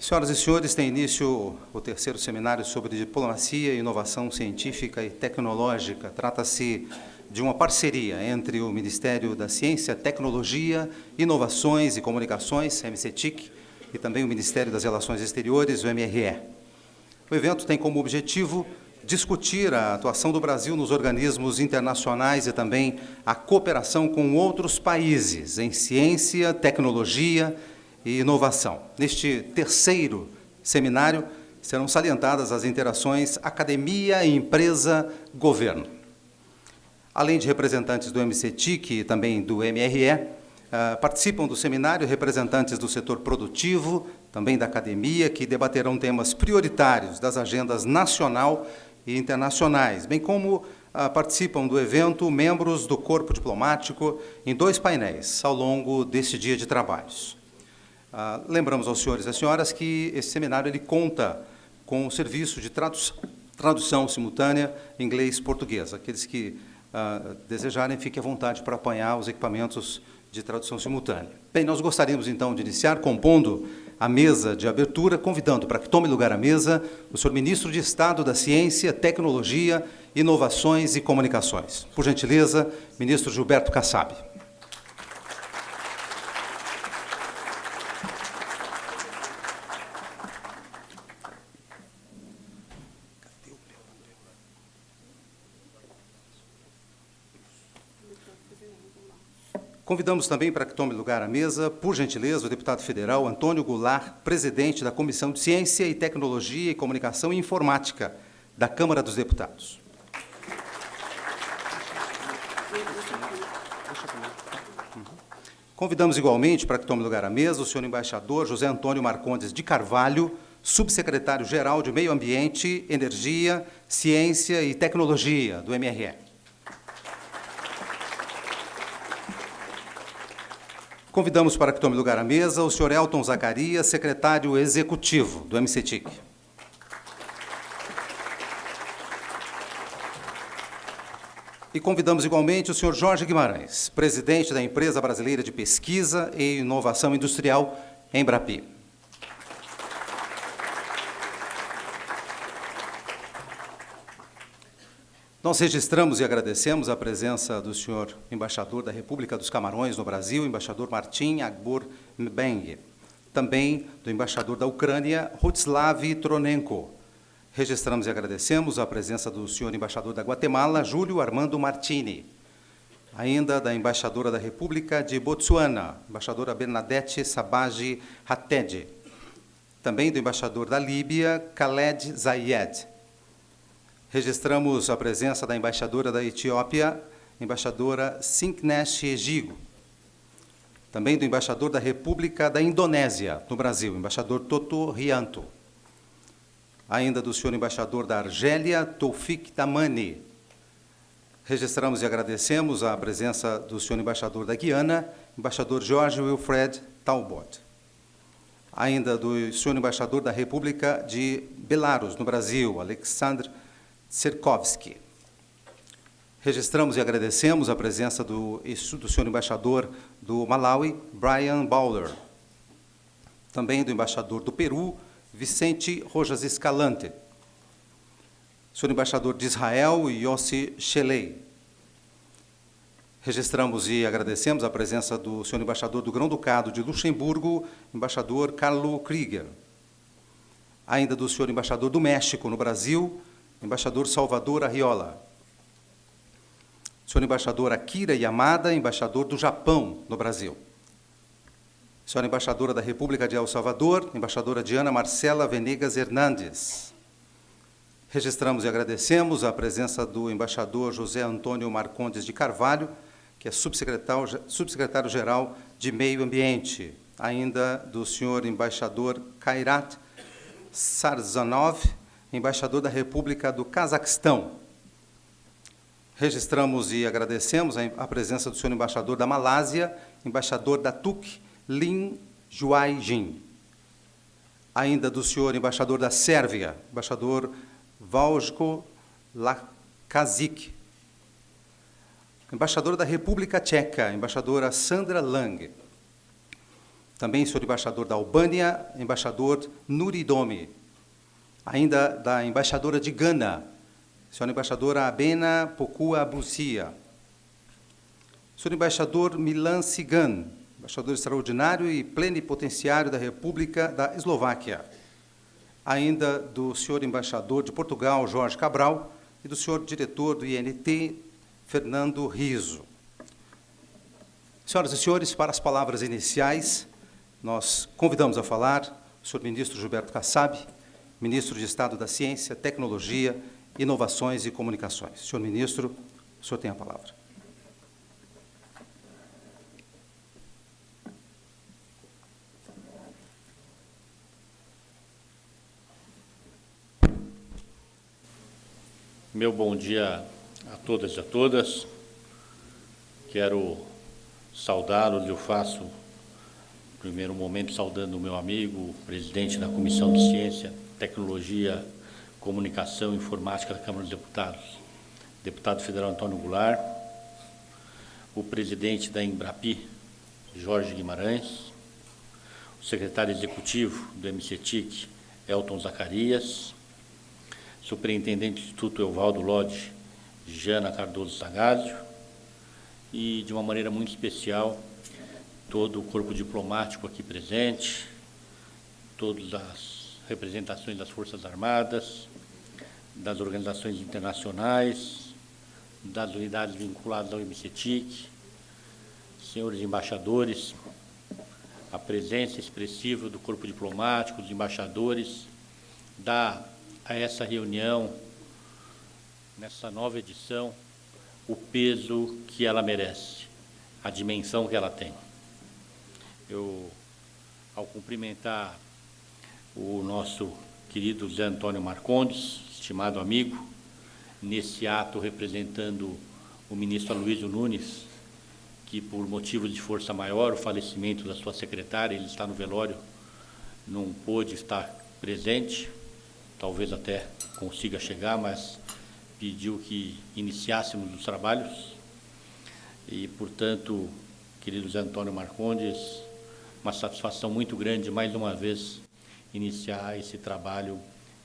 Senhoras e senhores, tem início o terceiro seminário sobre diplomacia, inovação científica e tecnológica. Trata-se de uma parceria entre o Ministério da Ciência, Tecnologia, Inovações e Comunicações, MCTIC, e também o Ministério das Relações Exteriores, o MRE. O evento tem como objetivo discutir a atuação do Brasil nos organismos internacionais e também a cooperação com outros países em ciência, tecnologia e inovação. Neste terceiro seminário, serão salientadas as interações academia, empresa, governo. Além de representantes do MCTIC e também do MRE, ah, participam do seminário representantes do setor produtivo, também da academia, que debaterão temas prioritários das agendas nacional e internacionais, bem como ah, participam do evento membros do corpo diplomático em dois painéis ao longo deste dia de trabalhos. Ah, lembramos aos senhores e às senhoras que esse seminário ele conta com o serviço de tradução, tradução simultânea inglês-português. Aqueles que ah, desejarem, fiquem à vontade para apanhar os equipamentos de tradução simultânea. Bem, nós gostaríamos então de iniciar compondo a mesa de abertura, convidando para que tome lugar à mesa o senhor Ministro de Estado da Ciência, Tecnologia, Inovações e Comunicações. Por gentileza, Ministro Gilberto Kassab. Convidamos também para que tome lugar à mesa, por gentileza, o deputado federal Antônio Goulart, presidente da Comissão de Ciência e Tecnologia e Comunicação e Informática da Câmara dos Deputados. Convidamos igualmente para que tome lugar à mesa o senhor embaixador José Antônio Marcondes de Carvalho, subsecretário-geral de Meio Ambiente, Energia, Ciência e Tecnologia, do MRE. Convidamos para que tome lugar à mesa o senhor Elton Zacarias, secretário executivo do MCTIC. E convidamos igualmente o senhor Jorge Guimarães, presidente da Empresa Brasileira de Pesquisa e Inovação Industrial, Embrapi. Nós registramos e agradecemos a presença do senhor embaixador da República dos Camarões no Brasil, embaixador Martin Agbor Mbeng, também do embaixador da Ucrânia, Rutslav Tronenko. Registramos e agradecemos a presença do senhor embaixador da Guatemala, Júlio Armando Martini, ainda da embaixadora da República de Botsuana, embaixadora Bernadette Sabagi Hatted, também do embaixador da Líbia, Khaled Zayed, Registramos a presença da embaixadora da Etiópia, embaixadora Sinknesh Egigo. Também do embaixador da República da Indonésia, no Brasil, embaixador Toto Rianto. Ainda do senhor embaixador da Argélia, Toufik Tamani. Registramos e agradecemos a presença do senhor embaixador da Guiana, embaixador Jorge Wilfred Talbot. Ainda do senhor embaixador da República de Belarus, no Brasil, Alexandre Serkovski. Registramos e agradecemos a presença do, do senhor embaixador do Malawi, Brian Bowler. Também do embaixador do Peru, Vicente Rojas Escalante. Senhor embaixador de Israel, Yossi Shelei. Registramos e agradecemos a presença do senhor embaixador do Grão-Ducado de Luxemburgo, embaixador Carlo Krieger. Ainda do senhor embaixador do México no Brasil, embaixador Salvador Arriola. Senhor embaixador Akira Yamada, embaixador do Japão no Brasil. Senhora embaixadora da República de El Salvador, embaixadora Diana Marcela Venegas Hernandes. Registramos e agradecemos a presença do embaixador José Antônio Marcondes de Carvalho, que é subsecretário-geral de Meio Ambiente, ainda do senhor embaixador Kairat Sarzanov, embaixador da República do Cazaquistão. Registramos e agradecemos a presença do senhor embaixador da Malásia, embaixador da TUC, Lin Juai-Jin. Ainda do senhor embaixador da Sérvia, embaixador Valsko Lakazik. Embaixadora da República Tcheca, embaixadora Sandra Lang. Também senhor embaixador da Albânia, embaixador Nuridomi. Ainda da embaixadora de Gana, senhora embaixadora Abena Pokua Bucia. Senhor embaixador Milan Sigan, embaixador extraordinário e plenipotenciário da República da Eslováquia. Ainda do senhor embaixador de Portugal, Jorge Cabral, e do senhor diretor do INT, Fernando Riso. Senhoras e senhores, para as palavras iniciais, nós convidamos a falar o senhor ministro Gilberto Kassab, ministro de Estado da Ciência, Tecnologia, Inovações e Comunicações. Senhor ministro, o senhor tem a palavra. Meu bom dia a todas e a todas. Quero saudá-los, eu faço, primeiro momento, saudando o meu amigo, presidente da Comissão de Ciência, Tecnologia, Comunicação e Informática da Câmara dos Deputados, deputado federal Antônio Goulart, o presidente da Embrapi, Jorge Guimarães, o secretário executivo do MCTIC, Elton Zacarias, superintendente do Instituto Evaldo Lodge, Jana Cardoso Sagazio, e de uma maneira muito especial, todo o corpo diplomático aqui presente, todas as representações das Forças Armadas, das organizações internacionais, das unidades vinculadas ao MCTIC, senhores embaixadores, a presença expressiva do corpo diplomático, dos embaixadores, da a essa reunião, nessa nova edição, o peso que ela merece, a dimensão que ela tem. Eu, ao cumprimentar o nosso querido Zé Antônio Marcondes, estimado amigo, nesse ato representando o ministro Aloysio Nunes, que por motivos de força maior, o falecimento da sua secretária, ele está no velório, não pôde estar presente, talvez até consiga chegar, mas pediu que iniciássemos os trabalhos. E, portanto, querido Zé Antônio Marcondes, uma satisfação muito grande, mais uma vez, iniciar esse trabalho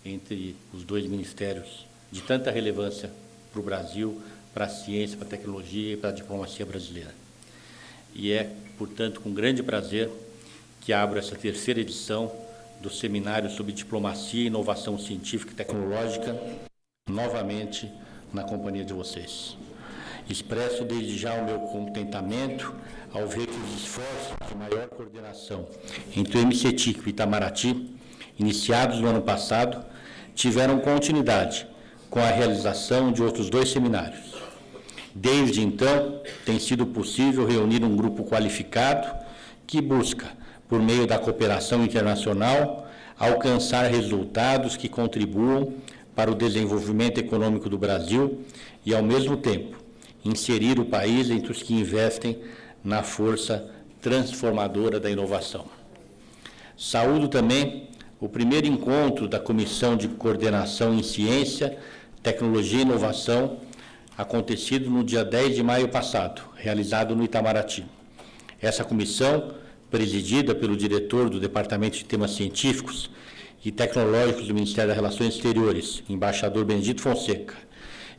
entre os dois ministérios de tanta relevância para o Brasil, para a ciência, para a tecnologia e para a diplomacia brasileira. E é, portanto, com grande prazer que abro essa terceira edição do Seminário sobre Diplomacia Inovação Científica e Tecnológica, novamente na companhia de vocês. Expresso desde já o meu contentamento ao ver que os esforços de maior coordenação entre o MCTIC e o Itamaraty, iniciados no ano passado, tiveram continuidade com a realização de outros dois seminários. Desde então, tem sido possível reunir um grupo qualificado que busca por meio da cooperação internacional, alcançar resultados que contribuam para o desenvolvimento econômico do Brasil e, ao mesmo tempo, inserir o país entre os que investem na força transformadora da inovação. Saúdo também o primeiro encontro da Comissão de Coordenação em Ciência, Tecnologia e Inovação, acontecido no dia 10 de maio passado, realizado no Itamaraty. Essa comissão presidida pelo diretor do Departamento de Temas Científicos e Tecnológicos do Ministério das Relações Exteriores, embaixador Benedito Fonseca,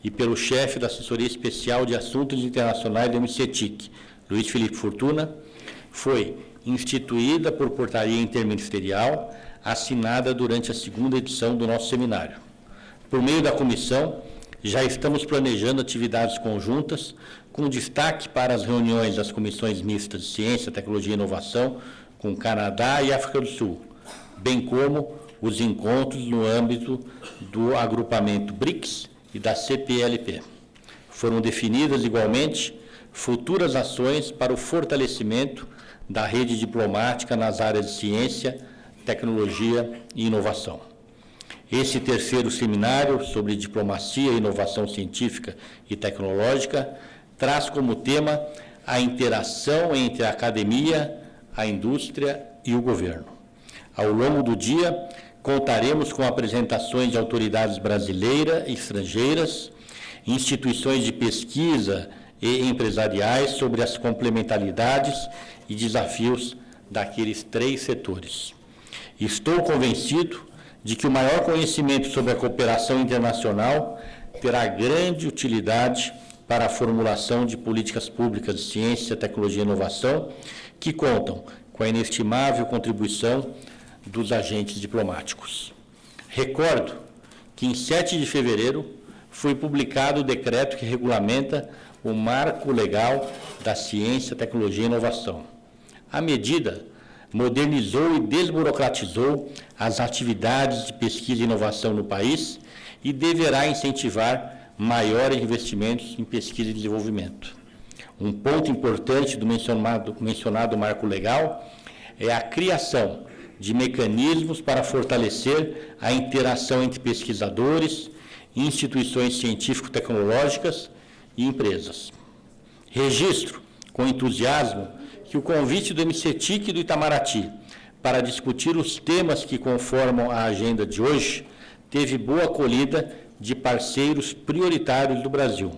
e pelo chefe da Assessoria Especial de Assuntos Internacionais do MCTIC, Luiz Felipe Fortuna, foi instituída por portaria interministerial assinada durante a segunda edição do nosso seminário. Por meio da comissão, já estamos planejando atividades conjuntas com destaque para as reuniões das comissões mistas de Ciência, Tecnologia e Inovação com Canadá e África do Sul, bem como os encontros no âmbito do agrupamento BRICS e da CPLP. Foram definidas, igualmente, futuras ações para o fortalecimento da rede diplomática nas áreas de ciência, tecnologia e inovação. Esse terceiro seminário sobre diplomacia e inovação científica e tecnológica traz como tema a interação entre a academia, a indústria e o governo. Ao longo do dia, contaremos com apresentações de autoridades brasileiras estrangeiras, instituições de pesquisa e empresariais sobre as complementaridades e desafios daqueles três setores. Estou convencido de que o maior conhecimento sobre a cooperação internacional terá grande utilidade para a formulação de políticas públicas de ciência, tecnologia e inovação, que contam com a inestimável contribuição dos agentes diplomáticos. Recordo que em 7 de fevereiro foi publicado o decreto que regulamenta o marco legal da ciência, tecnologia e inovação. A medida modernizou e desburocratizou as atividades de pesquisa e inovação no país e deverá incentivar maiores investimentos em pesquisa e desenvolvimento. Um ponto importante do mencionado, mencionado marco legal é a criação de mecanismos para fortalecer a interação entre pesquisadores, instituições científico-tecnológicas e empresas. Registro com entusiasmo que o convite do MCTIC do Itamaraty para discutir os temas que conformam a agenda de hoje teve boa acolhida de parceiros prioritários do Brasil.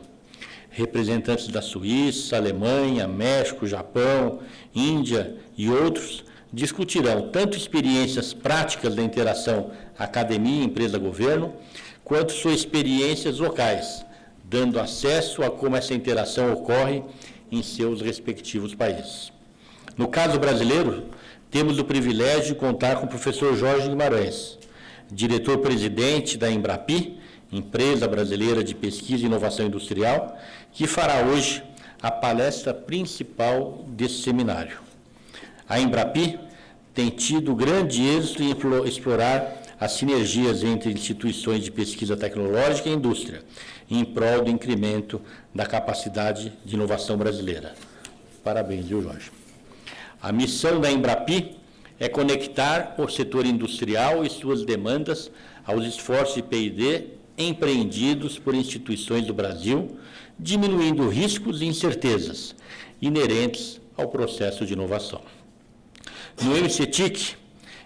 Representantes da Suíça, Alemanha, México, Japão, Índia e outros discutirão tanto experiências práticas da interação academia, empresa, governo, quanto suas experiências locais, dando acesso a como essa interação ocorre em seus respectivos países. No caso brasileiro, temos o privilégio de contar com o professor Jorge Guimarães, diretor-presidente da Embrapi, empresa brasileira de pesquisa e inovação industrial, que fará hoje a palestra principal desse seminário. A Embrapi tem tido grande êxito em explorar as sinergias entre instituições de pesquisa tecnológica e indústria, em prol do incremento da capacidade de inovação brasileira. Parabéns, viu, Jorge? A missão da Embrapi é conectar o setor industrial e suas demandas aos esforços de P&D empreendidos por instituições do Brasil, diminuindo riscos e incertezas inerentes ao processo de inovação. No MCTIC,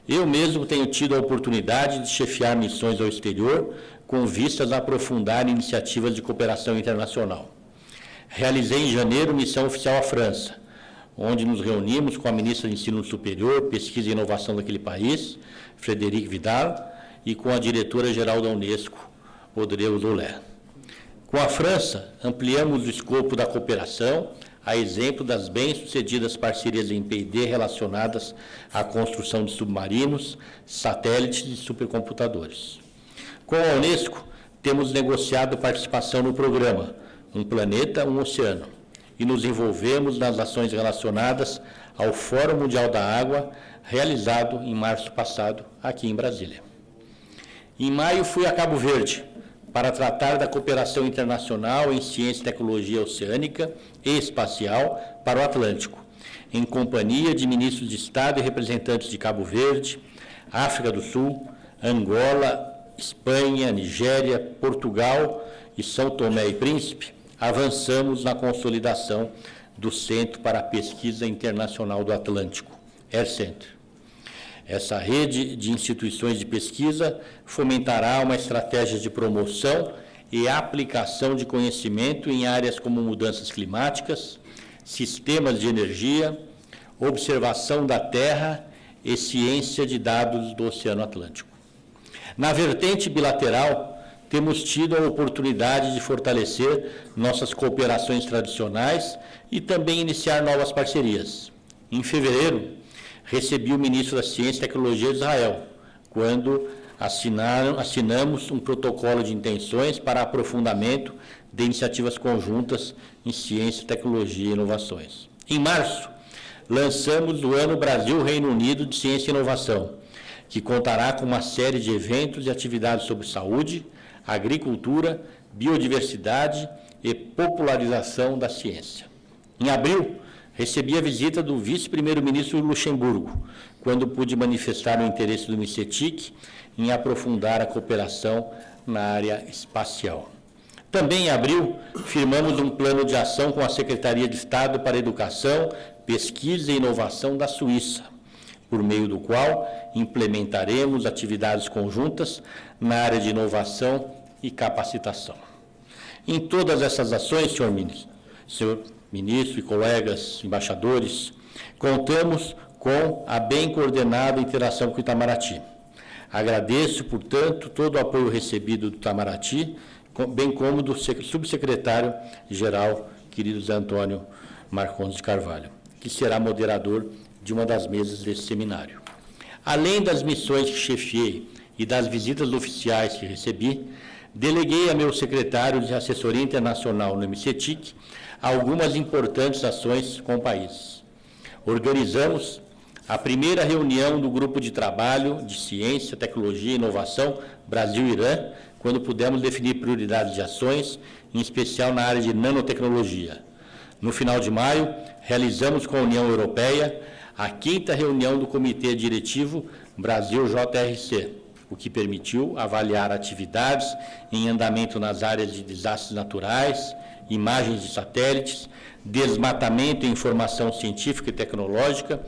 eu mesmo tenho tido a oportunidade de chefiar missões ao exterior com vistas a aprofundar iniciativas de cooperação internacional. Realizei em janeiro missão oficial à França, onde nos reunimos com a ministra de Ensino Superior, Pesquisa e Inovação daquele país, Frederic Vidal, e com a diretora-geral da Unesco, Audrey Audolé. Com a França, ampliamos o escopo da cooperação, a exemplo das bem-sucedidas parcerias em P&D relacionadas à construção de submarinos, satélites e supercomputadores. Com a Unesco, temos negociado participação no programa Um Planeta, Um Oceano, e nos envolvemos nas ações relacionadas ao Fórum Mundial da Água, realizado em março passado, aqui em Brasília. Em maio, fui a Cabo Verde para tratar da cooperação internacional em ciência e tecnologia oceânica e espacial para o Atlântico, em companhia de ministros de Estado e representantes de Cabo Verde, África do Sul, Angola, Espanha, Nigéria, Portugal e São Tomé e Príncipe, avançamos na consolidação do Centro para a Pesquisa Internacional do Atlântico, AirCenter. Essa rede de instituições de pesquisa fomentará uma estratégia de promoção e aplicação de conhecimento em áreas como mudanças climáticas, sistemas de energia, observação da Terra e ciência de dados do Oceano Atlântico. Na vertente bilateral, temos tido a oportunidade de fortalecer nossas cooperações tradicionais e também iniciar novas parcerias. Em fevereiro, recebi o ministro da Ciência e Tecnologia de Israel, quando assinaram, assinamos um protocolo de intenções para aprofundamento de iniciativas conjuntas em ciência, tecnologia e inovações. Em março, lançamos o Ano Brasil-Reino Unido de Ciência e Inovação, que contará com uma série de eventos e atividades sobre saúde, agricultura, biodiversidade e popularização da ciência. Em abril, recebi a visita do vice-primeiro-ministro Luxemburgo, quando pude manifestar o interesse do MICETIC em aprofundar a cooperação na área espacial. Também em abril, firmamos um plano de ação com a Secretaria de Estado para Educação, Pesquisa e Inovação da Suíça, por meio do qual implementaremos atividades conjuntas na área de inovação e capacitação. Em todas essas ações, senhor ministro, senhor ministro e colegas embaixadores, contamos com a bem coordenada interação com o Itamaraty. Agradeço, portanto, todo o apoio recebido do Itamaraty, bem como do subsecretário-geral, querido Zé Antônio Marcondes de Carvalho, que será moderador de uma das mesas desse seminário. Além das missões que chefiei e das visitas oficiais que recebi, deleguei a meu secretário de assessoria internacional no MCTIC algumas importantes ações com o país. Organizamos a primeira reunião do Grupo de Trabalho de Ciência, Tecnologia e Inovação Brasil-Irã, quando pudemos definir prioridades de ações, em especial na área de nanotecnologia. No final de maio, realizamos com a União Europeia a quinta reunião do Comitê Diretivo Brasil-JRC, o que permitiu avaliar atividades em andamento nas áreas de desastres naturais, imagens de satélites, desmatamento e informação científica e tecnológica,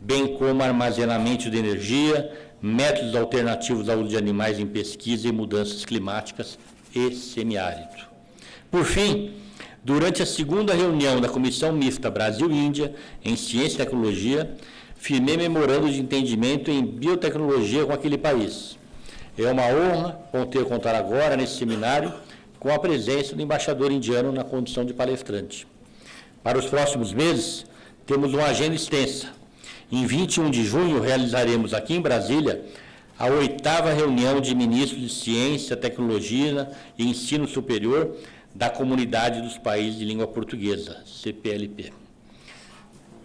bem como armazenamento de energia, métodos alternativos à uso de animais em pesquisa e mudanças climáticas e semiárido. Por fim, durante a segunda reunião da Comissão Mista Brasil-Índia em Ciência e Tecnologia, firmei memorando de entendimento em biotecnologia com aquele país. É uma honra poder contar agora, nesse seminário, com a presença do embaixador indiano na condição de palestrante. Para os próximos meses, temos uma agenda extensa. Em 21 de junho, realizaremos aqui em Brasília a oitava reunião de ministros de Ciência, Tecnologia e Ensino Superior da Comunidade dos Países de Língua Portuguesa, CPLP.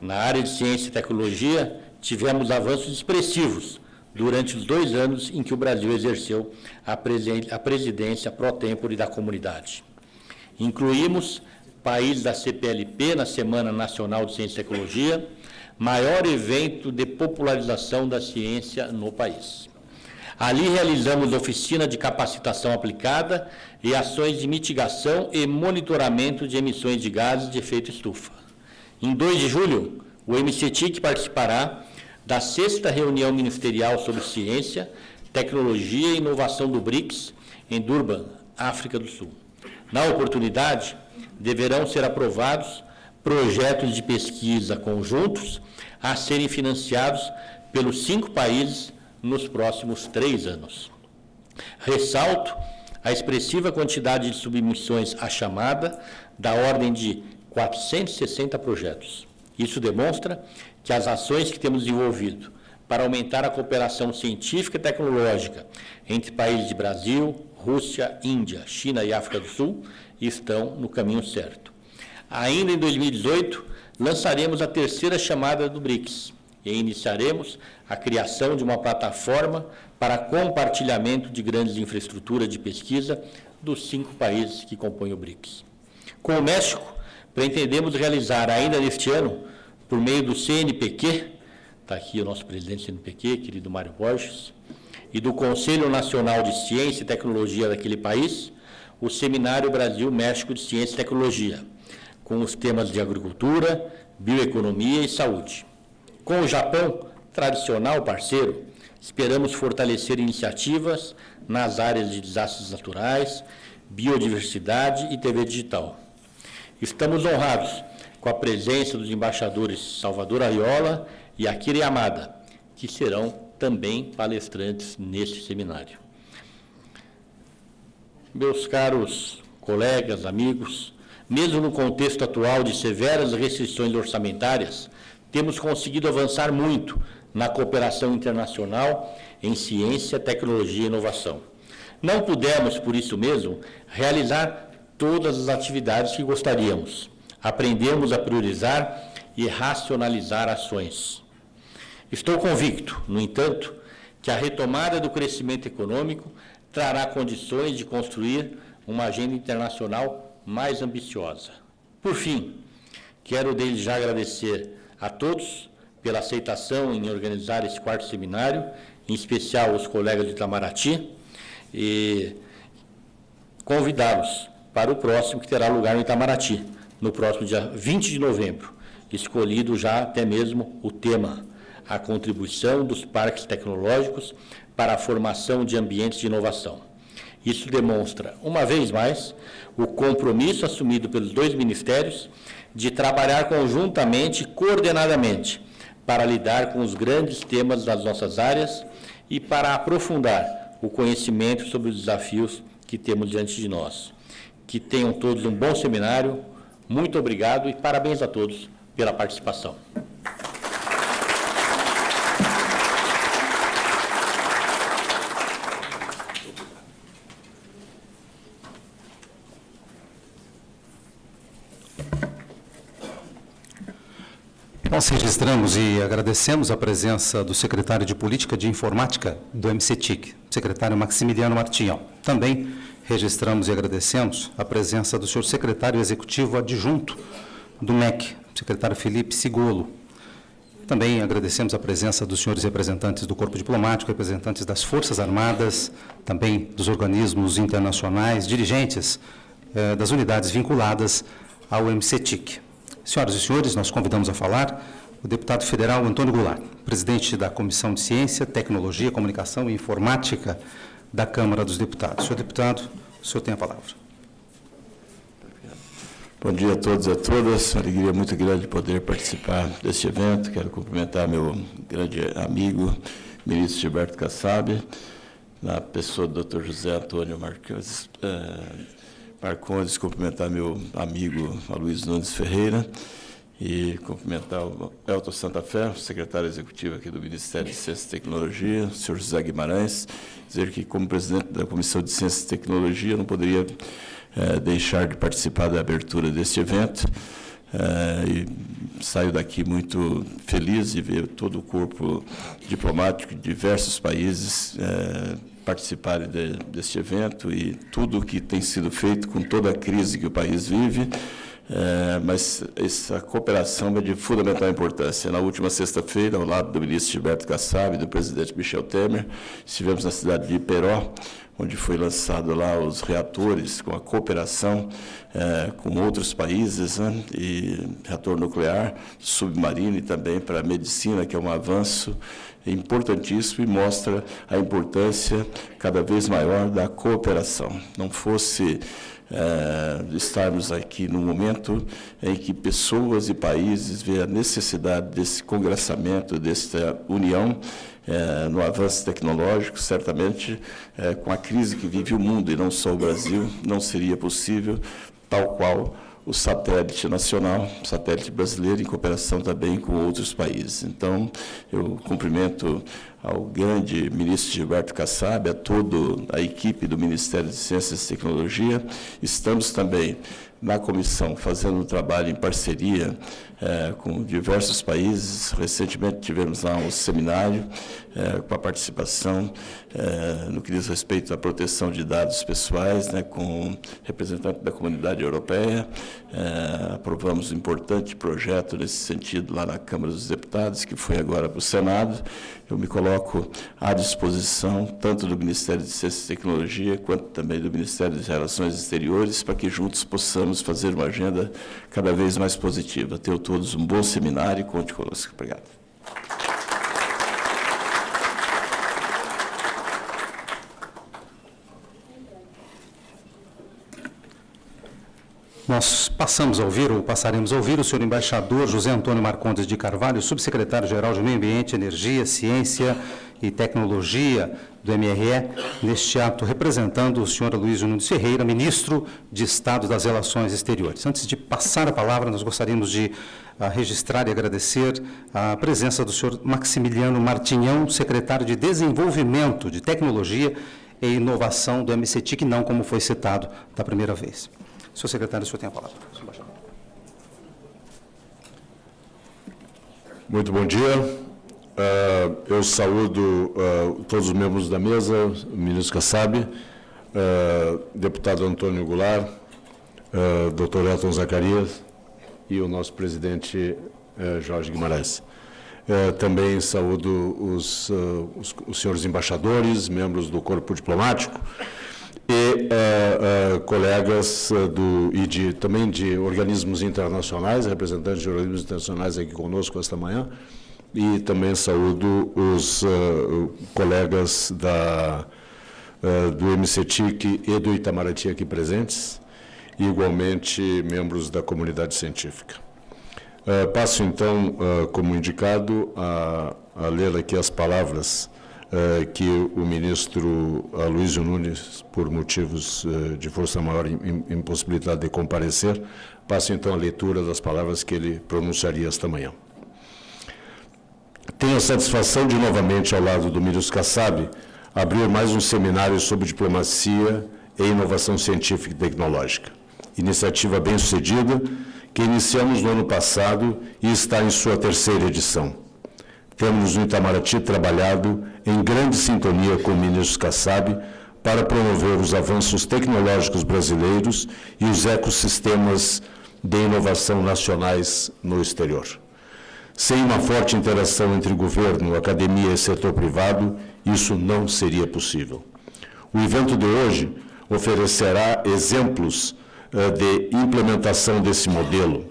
Na área de Ciência e Tecnologia, tivemos avanços expressivos durante os dois anos em que o Brasil exerceu a, presidência pró-tempore da comunidade. Incluímos países da CPLP na Semana Nacional de Ciência e Tecnologia, maior evento de popularização da ciência no país. Ali realizamos oficina de capacitação aplicada e ações de mitigação e monitoramento de emissões de gases de efeito estufa. Em 2 de julho, o MCTIC participará da sexta reunião ministerial sobre ciência, tecnologia e inovação do BRICS, em Durban, África do Sul. Na oportunidade, deverão ser aprovados projetos de pesquisa conjuntos a serem financiados pelos cinco países nos próximos três anos. Ressalto a expressiva quantidade de submissões à chamada, da ordem de 460 projetos. Isso demonstra que as ações que temos desenvolvido para aumentar a cooperação científica e tecnológica entre países de Brasil, Rússia, Índia, China e África do Sul estão no caminho certo. Ainda em 2018, lançaremos a terceira chamada do BRICS e iniciaremos a criação de uma plataforma para compartilhamento de grandes infraestruturas de pesquisa dos cinco países que compõem o BRICS. Com o México, pretendemos realizar ainda neste ano por meio do CNPq, está aqui o nosso presidente do CNPq, querido Mário Borges, e do Conselho Nacional de Ciência e Tecnologia daquele país, o Seminário Brasil-México de Ciência e Tecnologia, com os temas de agricultura, bioeconomia e saúde. Com o Japão, tradicional parceiro, esperamos fortalecer iniciativas nas áreas de desastres naturais, biodiversidade e TV digital. Estamos honrados com a presença dos embaixadores Salvador Ariola e Akira Yamada, que serão também palestrantes neste seminário. Meus caros colegas, amigos, mesmo no contexto atual de severas restrições orçamentárias, temos conseguido avançar muito na cooperação internacional em ciência, tecnologia e inovação. Não pudemos, por isso mesmo, realizar todas as atividades que gostaríamos, aprendemos a priorizar e racionalizar ações. Estou convicto, no entanto, que a retomada do crescimento econômico trará condições de construir uma agenda internacional mais ambiciosa. Por fim, quero desde já agradecer a todos pela aceitação em organizar esse quarto seminário, em especial os colegas de Itamaraty, e convidá-los para o próximo que terá lugar no Itamaraty no próximo dia 20 de novembro, escolhido já até mesmo o tema, a contribuição dos parques tecnológicos para a formação de ambientes de inovação. Isso demonstra, uma vez mais, o compromisso assumido pelos dois ministérios de trabalhar conjuntamente coordenadamente para lidar com os grandes temas das nossas áreas e para aprofundar o conhecimento sobre os desafios que temos diante de nós. Que tenham todos um bom seminário. Muito obrigado e parabéns a todos pela participação. Nós registramos e agradecemos a presença do secretário de Política de Informática do MCTIC, secretário Maximiliano Martinhão. Também registramos e agradecemos a presença do senhor secretário executivo adjunto do MEC, secretário Felipe Sigolo. Também agradecemos a presença dos senhores representantes do Corpo Diplomático, representantes das Forças Armadas, também dos organismos internacionais, dirigentes eh, das unidades vinculadas ao MCTIC. Senhoras e senhores, nós convidamos a falar o deputado federal Antônio Goulart, presidente da Comissão de Ciência, Tecnologia, Comunicação e Informática da Câmara dos Deputados. Senhor deputado, o senhor tem a palavra. Bom dia a todos e a todas. Uma alegria muito grande poder participar deste evento. Quero cumprimentar meu grande amigo, ministro Gilberto Kassab, na pessoa do Dr. José Antônio Marques, eh, Marcondes, cumprimentar meu amigo Luiz Nunes Ferreira e cumprimentar o Elton Santa Fé, secretário executivo aqui do Ministério de Ciência e Tecnologia, o senhor José Guimarães, dizer que, como presidente da Comissão de Ciência e Tecnologia, não poderia é, deixar de participar da abertura deste evento. É, e saio daqui muito feliz de ver todo o corpo diplomático de diversos países é, participarem de, deste evento e tudo o que tem sido feito com toda a crise que o país vive, é, mas essa cooperação é de fundamental importância. Na última sexta-feira, ao lado do ministro Gilberto Kassab e do presidente Michel Temer, estivemos na cidade de Iperó, onde foi lançado lá os reatores com a cooperação é, com outros países, né, e reator nuclear, submarino e também para a medicina, que é um avanço importantíssimo e mostra a importância cada vez maior da cooperação. Não fosse é, estarmos aqui no momento em que pessoas e países veem a necessidade desse congressamento, dessa união, é, no avanço tecnológico, certamente, é, com a crise que vive o mundo e não só o Brasil, não seria possível, tal qual o satélite nacional, satélite brasileiro, em cooperação também com outros países. Então, eu cumprimento ao grande ministro Gilberto Kassab, a toda a equipe do Ministério de Ciências e Tecnologia. Estamos também na comissão fazendo um trabalho em parceria é, com diversos países. Recentemente tivemos lá um seminário é, com a participação é, no que diz respeito à proteção de dados pessoais, né, com representante da comunidade europeia. Aprovamos um importante projeto nesse sentido lá na Câmara dos Deputados, que foi agora para o Senado. Eu me coloco à disposição tanto do Ministério de Ciência e Tecnologia quanto também do Ministério das Relações Exteriores para que juntos possamos fazer uma agenda cada vez mais positiva. Tenho todos um bom seminário e conte conosco. Obrigado. Nós passamos a ouvir, ou passaremos a ouvir, o senhor embaixador José Antônio Marcondes de Carvalho, subsecretário-geral de Meio Ambiente, Energia, Ciência e Tecnologia do MRE, neste ato representando o senhor Luiz Nunes Ferreira, ministro de Estado das Relações Exteriores. Antes de passar a palavra, nós gostaríamos de uh, registrar e agradecer a presença do senhor Maximiliano Martinhão, secretário de Desenvolvimento de Tecnologia e Inovação do MCTIC, não como foi citado da primeira vez. Senhor secretário, o senhor tem a palavra. Muito bom dia. Uh, eu saúdo uh, todos os membros da mesa, o ministro Kassab, uh, deputado Antônio Goulart, uh, doutor Elton Zacarias e o nosso presidente Jorge Guimarães. também saúdo os, os, os senhores embaixadores, membros do corpo diplomático, e uh, uh, colegas uh, do, e de, também de organismos internacionais, representantes de organismos internacionais aqui conosco esta manhã, e também saúdo os colegas da, do MCTIC e do Itamaraty aqui presentes, e igualmente membros da comunidade científica. Uh, passo, então, uh, como indicado, a, a, ler aqui as palavras uh, que o ministro Aloysio Nunes, por motivos de força maior impossibilidade de comparecer, passo, então, a leitura das palavras que ele pronunciaria esta manhã. Tenho a satisfação de, novamente, ao lado do ministro Kassab, abrir mais um seminário sobre diplomacia e inovação científica e tecnológica. Iniciativa bem-sucedida, que iniciamos no ano passado e está em sua terceira edição. Temos no Itamaraty trabalhado em grande sintonia com o ministro Kassab para promover os avanços tecnológicos brasileiros e os ecossistemas de inovação nacionais no exterior. Sem uma forte interação entre governo, academia e setor privado, isso não seria possível. O evento de hoje oferecerá exemplos de implementação desse modelo,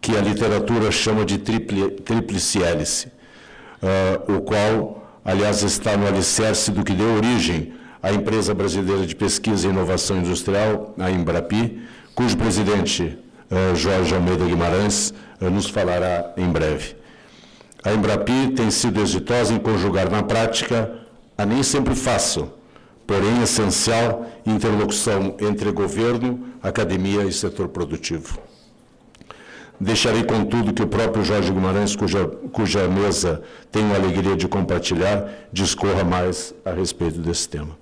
que a literatura chama de tríplice hélice, eh, o qual, aliás, está no alicerce do que deu origem à empresa brasileira de pesquisa e inovação industrial, a Embrapi, cujo presidente, eh, Jorge Almeida Guimarães, nos falará em breve. A Embrapi tem sido exitosa em conjugar na prática a nem sempre fácil, porém essencial, interlocução entre governo, academia e setor produtivo. Deixarei, contudo, que o próprio Jorge Guimarães, cuja, cuja mesa tenho a alegria de compartilhar, discorra mais a respeito desse tema.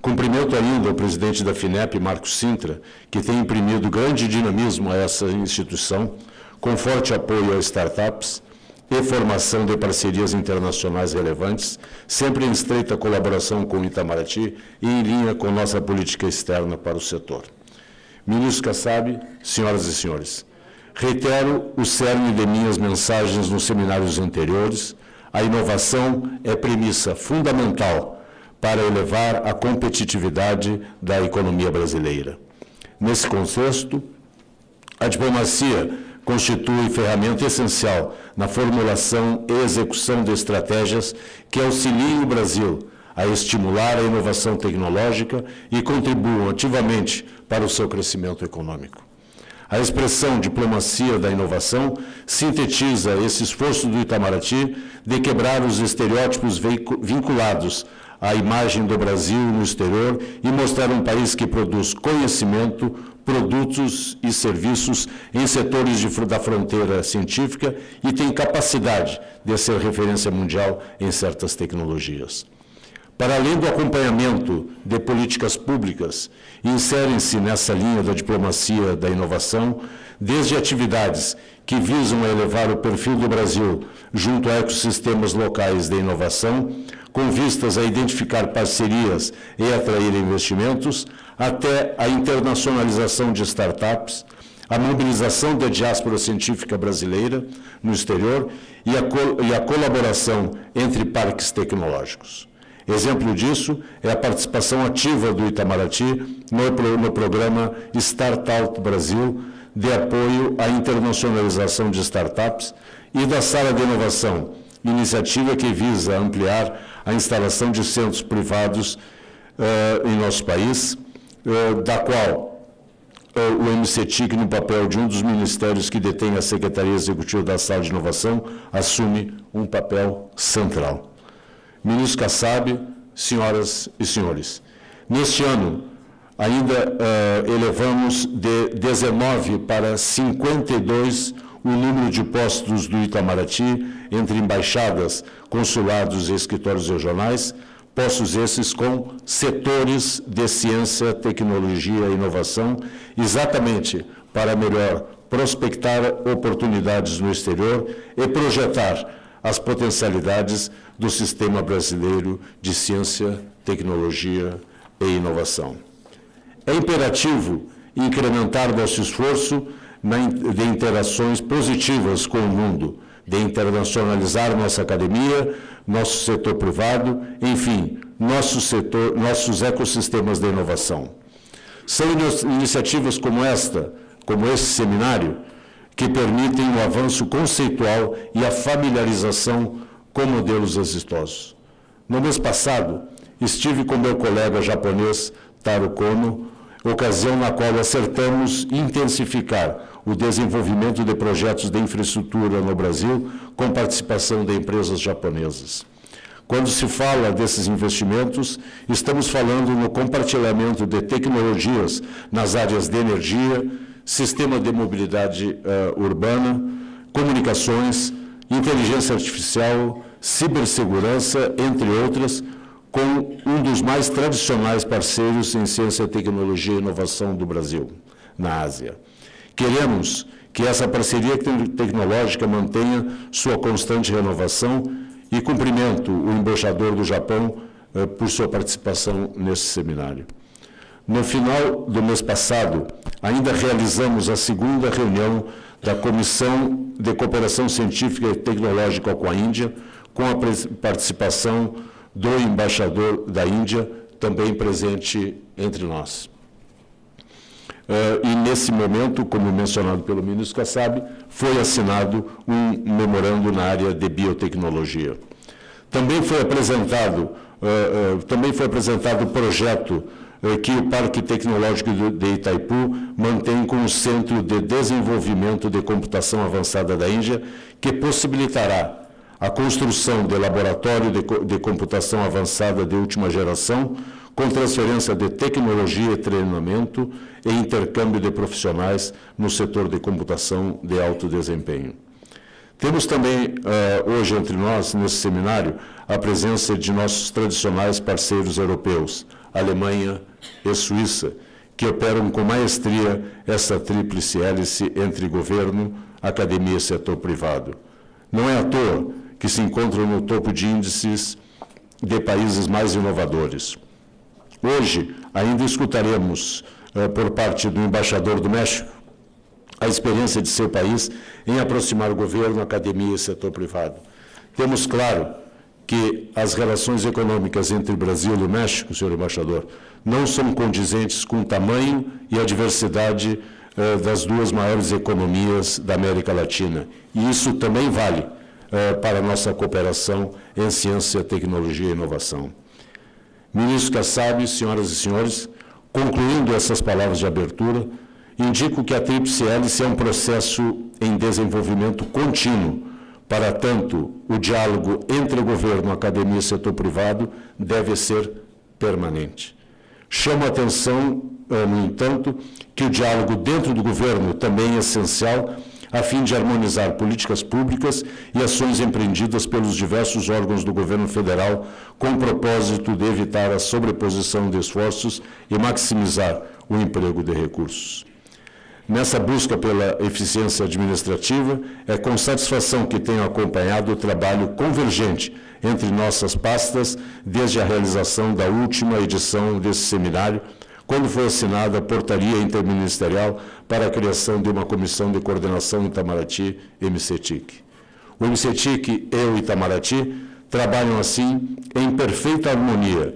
Cumprimento ainda o presidente da FINEP, Marcos Sintra, que tem imprimido grande dinamismo a essa instituição, com forte apoio a startups, e formação de parcerias internacionais relevantes, sempre em estreita colaboração com o Itamaraty e em linha com nossa política externa para o setor. Ministro Kassab, senhoras e senhores, reitero o cerne de minhas mensagens nos seminários anteriores, a inovação é premissa fundamental para elevar a competitividade da economia brasileira. Nesse contexto, a diplomacia constitui ferramenta essencial na formulação e execução de estratégias que auxiliem o Brasil a estimular a inovação tecnológica e contribuam ativamente para o seu crescimento econômico. A expressão diplomacia da inovação sintetiza esse esforço do Itamaraty de quebrar os estereótipos vinculados à imagem do Brasil no exterior e mostrar um país que produz conhecimento, produtos e serviços em setores de, da fronteira científica e tem capacidade de ser referência mundial em certas tecnologias. Para além do acompanhamento de políticas públicas, inserem-se nessa linha da diplomacia da inovação, desde atividades que visam elevar o perfil do Brasil junto a ecossistemas locais de inovação, com vistas a identificar parcerias e atrair investimentos, até a internacionalização de startups, a mobilização da diáspora científica brasileira no exterior e a, e a colaboração entre parques tecnológicos. Exemplo disso é a participação ativa do Itamaraty no, no programa Startup Brasil, de apoio à internacionalização de startups, e da Sala de Inovação, iniciativa que visa ampliar a instalação de centros privados uh, em nosso país, da qual uh, o MCTIC, no papel de um dos ministérios que detém a Secretaria Executiva da Sala de Inovação, assume um papel central. Ministro Kassab, senhoras e senhores, neste ano, ainda elevamos de 19 para 52 o número de postos do Itamaraty entre embaixadas, consulados e escritórios regionais, postos esses com setores de ciência, tecnologia e inovação, exatamente para melhor prospectar oportunidades no exterior e projetar as potencialidades do sistema brasileiro de ciência, tecnologia e inovação. É imperativo incrementar nosso esforço de interações positivas com o mundo, de internacionalizar nossa academia, nosso setor privado, enfim, nosso setor, nossos ecossistemas de inovação. São iniciativas como esta, como esse seminário, que permitem o avanço conceitual e a familiarização com modelos exitosos. No mês passado, estive com meu colega japonês Taro Kono, ocasião na qual acertamos intensificar o desenvolvimento de projetos de infraestrutura no Brasil com participação de empresas japonesas. Quando se fala desses investimentos, estamos falando no compartilhamento de tecnologias nas áreas de energia, sistema de mobilidade uh, urbana, comunicações, inteligência artificial, cibersegurança, entre outras, com um dos mais tradicionais parceiros em ciência, tecnologia e inovação do Brasil, na Ásia. Queremos que essa parceria tecnológica mantenha sua constante renovação e cumprimento o embaixador do Japão eh, por sua participação nesse seminário. No final do mês passado, ainda realizamos a segunda reunião da Comissão de Cooperação Científica e Tecnológica com a Índia, com a participação do embaixador da Índia, também presente entre nós. Uh, e, nesse momento, como mencionado pelo ministro Kassab, foi assinado um memorando na área de biotecnologia. Também foi apresentado, uh, uh, também foi apresentado o projeto que o Parque Tecnológico de Itaipu mantém com o Centro de Desenvolvimento de Computação Avançada da Índia, que possibilitará a construção de laboratório de computação avançada de última geração, com transferência de tecnologia e treinamento e intercâmbio de profissionais no setor de computação de alto desempenho. Temos também, uh, hoje entre nós, nesse seminário, a presença de nossos tradicionais parceiros europeus, Alemanha e Suíça, que operam com maestria essa tríplice hélice entre governo, academia e setor privado. Não é à toa que se encontram no topo de índices de países mais inovadores. Hoje, ainda escutaremos, uh, por parte do embaixador do México, a experiência de seu país em aproximar governo, academia e setor privado. Temos claro que as relações econômicas entre Brasil e México, senhor embaixador, não são condizentes com o tamanho e a diversidade uh, das duas maiores economias da América Latina. E isso também vale eh, para a nossa cooperação em ciência, tecnologia e inovação. Ministro Kassab, senhoras e senhores, concluindo essas palavras de abertura, indico que a Tríplice Hélice é um processo em desenvolvimento contínuo, para tanto, o diálogo entre governo, academia e setor privado deve ser permanente. Chamo a atenção, eh, no entanto, que o diálogo dentro do governo também é essencial a fim de harmonizar políticas públicas e ações empreendidas pelos diversos órgãos do governo federal, com o propósito de evitar a sobreposição de esforços e maximizar o emprego de recursos. Nessa busca pela eficiência administrativa, é com satisfação que tenho acompanhado o trabalho convergente entre nossas pastas desde a realização da última edição desse seminário, quando foi assinada a portaria interministerial para a criação de uma comissão de coordenação Itamaraty MCTIC. O MCTIC e o Itamaraty trabalham assim em perfeita harmonia,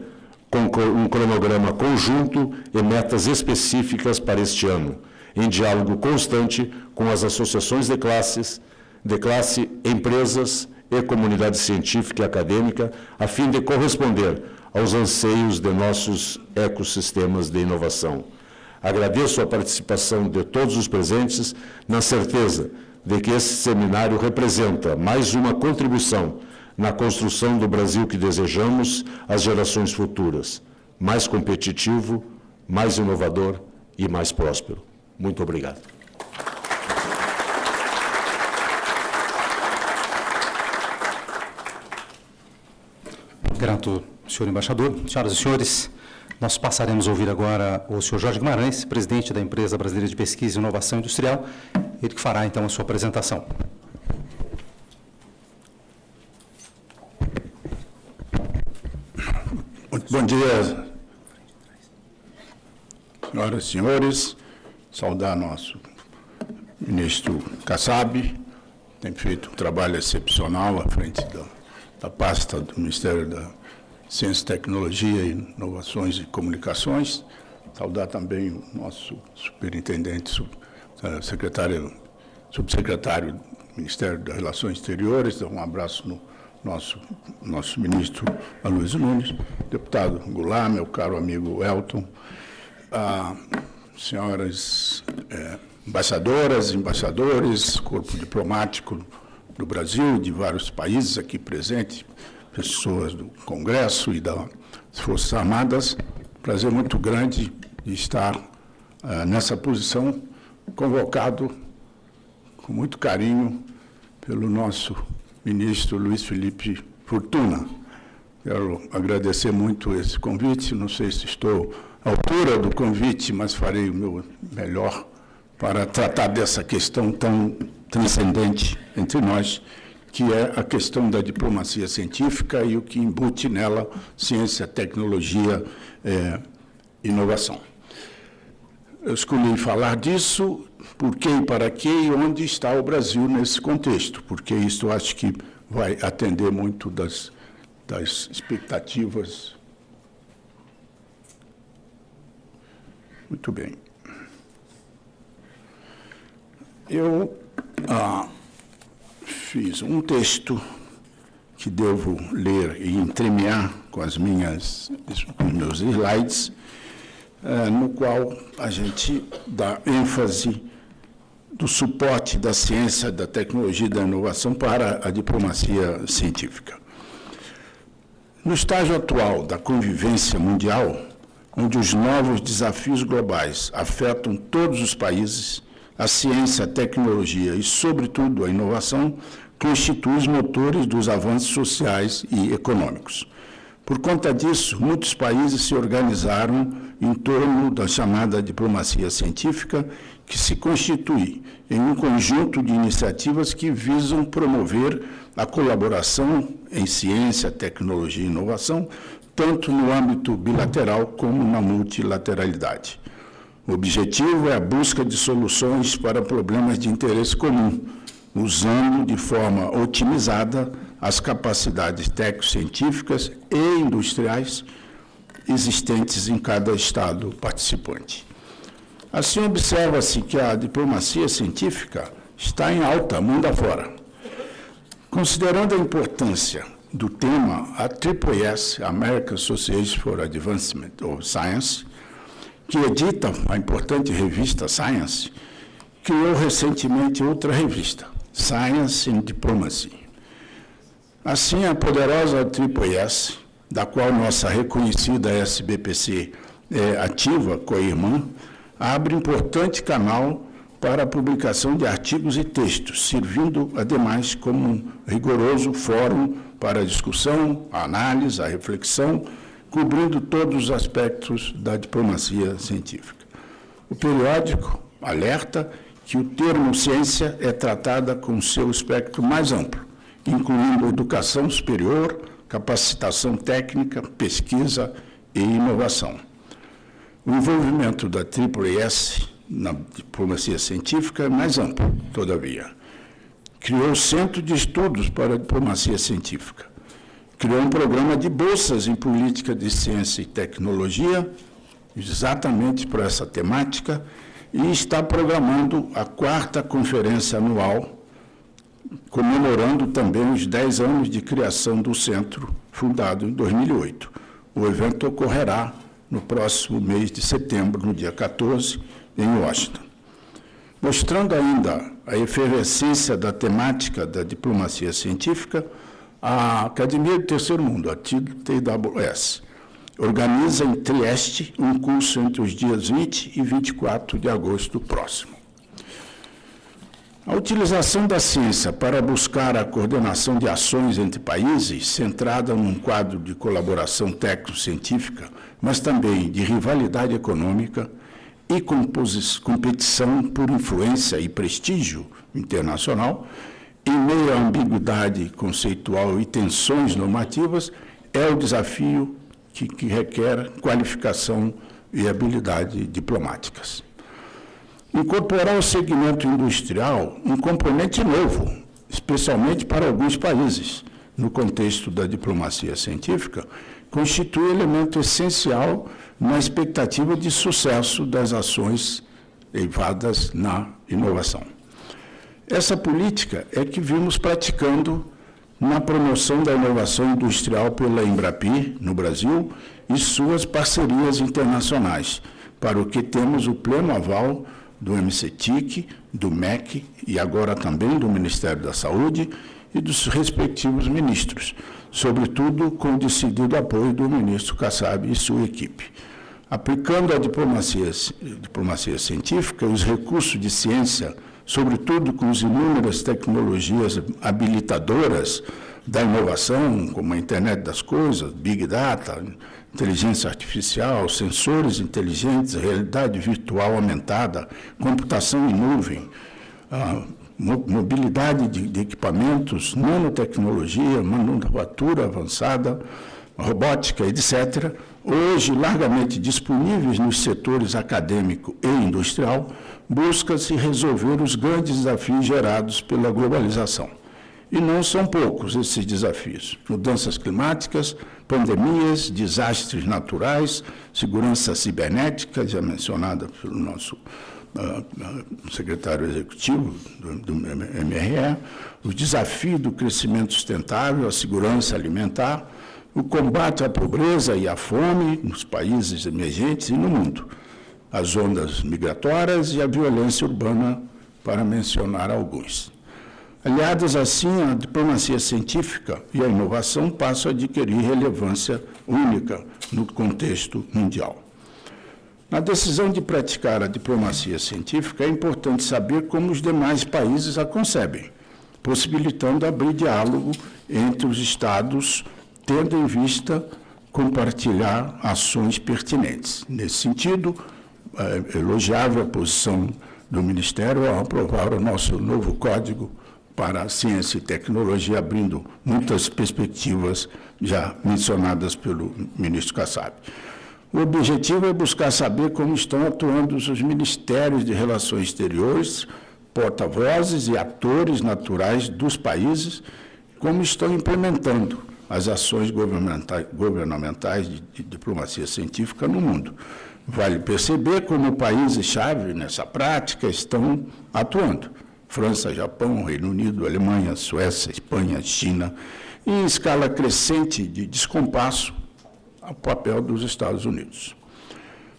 com um cronograma conjunto e metas específicas para este ano, em diálogo constante com as associações de classes, de classe, empresas e comunidade científica e acadêmica, a fim de corresponder aos anseios de nossos ecossistemas de inovação. Agradeço a participação de todos os presentes, na certeza de que esse seminário representa mais uma contribuição na construção do Brasil que desejamos às gerações futuras, mais competitivo, mais inovador e mais próspero. Muito obrigado. Grato senhor embaixador. Senhoras e senhores, nós passaremos a ouvir agora o senhor Jorge Guimarães, presidente da Empresa Brasileira de Pesquisa e Inovação Industrial, ele que fará, então, a sua apresentação. Bom dia, senhoras e senhores. Saudar nosso ministro Kassab, tem feito um trabalho excepcional à frente da, da pasta do Ministério da Ciência, Tecnologia, Inovações e Comunicações. Saudar também o nosso superintendente, eh, secretário, subsecretário do Ministério das Relações Exteriores, dar um abraço no nosso, nosso ministro Aloysio Nunes, deputado Goulart, meu caro amigo Elton, ah, senhoras, eh, embaixadoras, embaixadores, corpo diplomático do Brasil, de vários países aqui presentes, pessoas do Congresso e das Forças Armadas. Prazer muito grande de estar uh, nessa posição, convocado com muito carinho pelo nosso ministro Luiz Felipe Fortuna. Quero agradecer muito esse convite, não sei se estou à altura do convite, mas farei o meu melhor para tratar dessa questão tão transcendente entre nós, que é a questão da diplomacia científica e o que embute nela ciência, tecnologia, é, inovação. Eu escolhi falar disso, por quê e para quê e onde está o Brasil nesse contexto, porque isso acho que vai atender muito das, das expectativas. Muito bem. Eu ah, fiz um texto que devo ler e entremear com as minhas, com meus slides, ah, no qual a gente dá ênfase do suporte da ciência, da tecnologia e da inovação para a diplomacia científica. No estágio atual da convivência mundial, onde os novos desafios globais afetam todos os países, a ciência, a tecnologia e, sobretudo, a inovação constituem os motores dos avanços sociais e econômicos. Por conta disso, muitos países se organizaram em torno da chamada diplomacia científica, que se constitui em um conjunto de iniciativas que visam promover a colaboração em ciência, tecnologia e inovação, tanto no âmbito bilateral como na multilateralidade. O objetivo é a busca de soluções para problemas de interesse comum, usando de forma otimizada as capacidades técnico-científicas e industriais existentes em cada Estado participante. Assim, observa-se que a diplomacia científica está em alta mundo afora. Considerando a importância do tema, a AAAS, American Association for Advancement of Science, que edita a importante revista Science, criou recentemente outra revista, Science and Diplomacy. Assim, a poderosa AAAS, da qual nossa reconhecida SBPC é ativa, co-irmã, abre importante canal para a publicação de artigos e textos, servindo, ademais, como um rigoroso fórum para a discussão, a análise, a reflexão cobrindo todos os aspectos da diplomacia científica. O periódico alerta que o termo ciência é tratada com seu espectro mais amplo, incluindo educação superior, capacitação técnica, pesquisa e inovação. O envolvimento da AAAS na diplomacia científica é mais amplo, todavia. Criou o Centro de Estudos para a Diplomacia Científica, criou um programa de bolsas em política de ciência e tecnologia, exatamente para essa temática, e está programando a quarta conferência anual, comemorando também os 10 anos de criação do centro, fundado em 2008. O evento ocorrerá no próximo mês de setembro, no dia 14, em Washington. Mostrando ainda a efervescência da temática da diplomacia científica, a Academia do Terceiro Mundo, a TWS, organiza em Trieste um curso entre os dias 20 e 24 de agosto próximo. A utilização da ciência para buscar a coordenação de ações entre países, centrada num quadro de colaboração técnico-científica, mas também de rivalidade econômica e competição por influência e prestígio internacional, em meio à ambiguidade conceitual e tensões normativas, é o desafio que, que requer qualificação e habilidade diplomáticas. Incorporar ao segmento industrial um componente novo, especialmente para alguns países, no contexto da diplomacia científica, constitui elemento essencial na expectativa de sucesso das ações levadas na inovação. Essa política é que vimos praticando na promoção da inovação industrial pela Embrapi, no Brasil, e suas parcerias internacionais, para o que temos o pleno aval do MCTIC, do MEC e agora também do Ministério da Saúde e dos respectivos ministros, sobretudo com o decidido apoio do ministro Kassab e sua equipe. Aplicando a diplomacia, diplomacia científica, os recursos de ciência, sobretudo com as inúmeras tecnologias habilitadoras da inovação, como a internet das coisas, Big Data, inteligência artificial, sensores inteligentes, realidade virtual aumentada, computação em nuvem, mobilidade de, equipamentos, nanotecnologia, manufatura avançada, robótica, etc., hoje largamente disponíveis nos setores acadêmico e industrial, busca-se resolver os grandes desafios gerados pela globalização. E não são poucos esses desafios. Mudanças climáticas, pandemias, desastres naturais, segurança cibernética, já mencionada pelo nosso uh, secretário executivo do, do MRE, o desafio do crescimento sustentável, a segurança alimentar, o combate à pobreza e à fome nos países emergentes e no mundo, as ondas migratórias e a violência urbana, para mencionar alguns. Aliadas assim, a diplomacia científica e a inovação passam a adquirir relevância única no contexto mundial. Na decisão de praticar a diplomacia científica, é importante saber como os demais países a concebem, possibilitando abrir diálogo entre os Estados, tendo em vista compartilhar ações pertinentes. Nesse sentido, elogiável a posição do Ministério ao aprovar o nosso novo Código para a ciência e tecnologia, abrindo muitas perspectivas já mencionadas pelo ministro Kassab. O objetivo é buscar saber como estão atuando os ministérios de Relações Exteriores, porta-vozes e atores naturais dos países, como estão implementando as ações governamentais de, de diplomacia científica no mundo. Vale perceber como países-chave nessa prática estão atuando. França, Japão, Reino Unido, Alemanha, Suécia, Espanha, China, em escala crescente de descompasso ao papel dos Estados Unidos.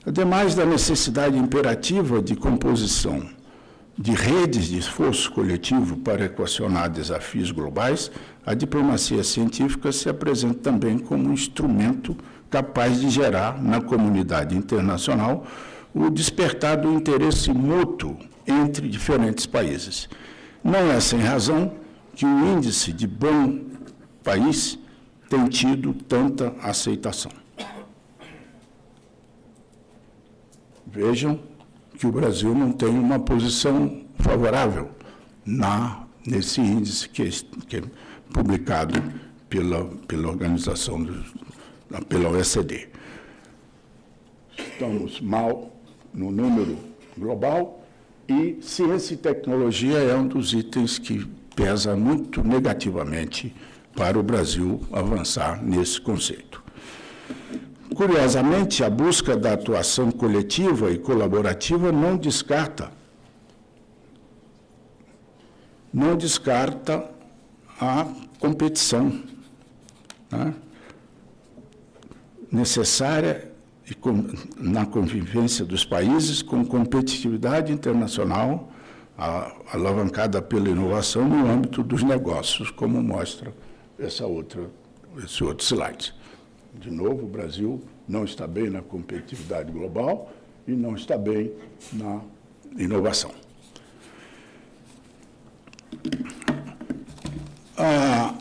Ademais da necessidade imperativa de composição de redes de esforço coletivo para equacionar desafios globais, a diplomacia científica se apresenta também como um instrumento capaz de gerar na comunidade internacional o despertar do interesse mútuo entre diferentes países. Não é sem razão que o índice de bom país tem tido tanta aceitação. Vejam que o Brasil não tem uma posição favorável na, nesse índice que é, que é publicado pela, pela organização, do, pela OECD. Estamos mal no número global e ciência e tecnologia é um dos itens que pesa muito negativamente para o Brasil avançar nesse conceito. Curiosamente, a busca da atuação coletiva e colaborativa não descarta não descarta a competição né, necessária na convivência dos países com competitividade internacional alavancada pela inovação no âmbito dos negócios, como mostra essa outra, esse outro slide. De novo, o Brasil não está bem na competitividade global e não está bem na inovação. Ah,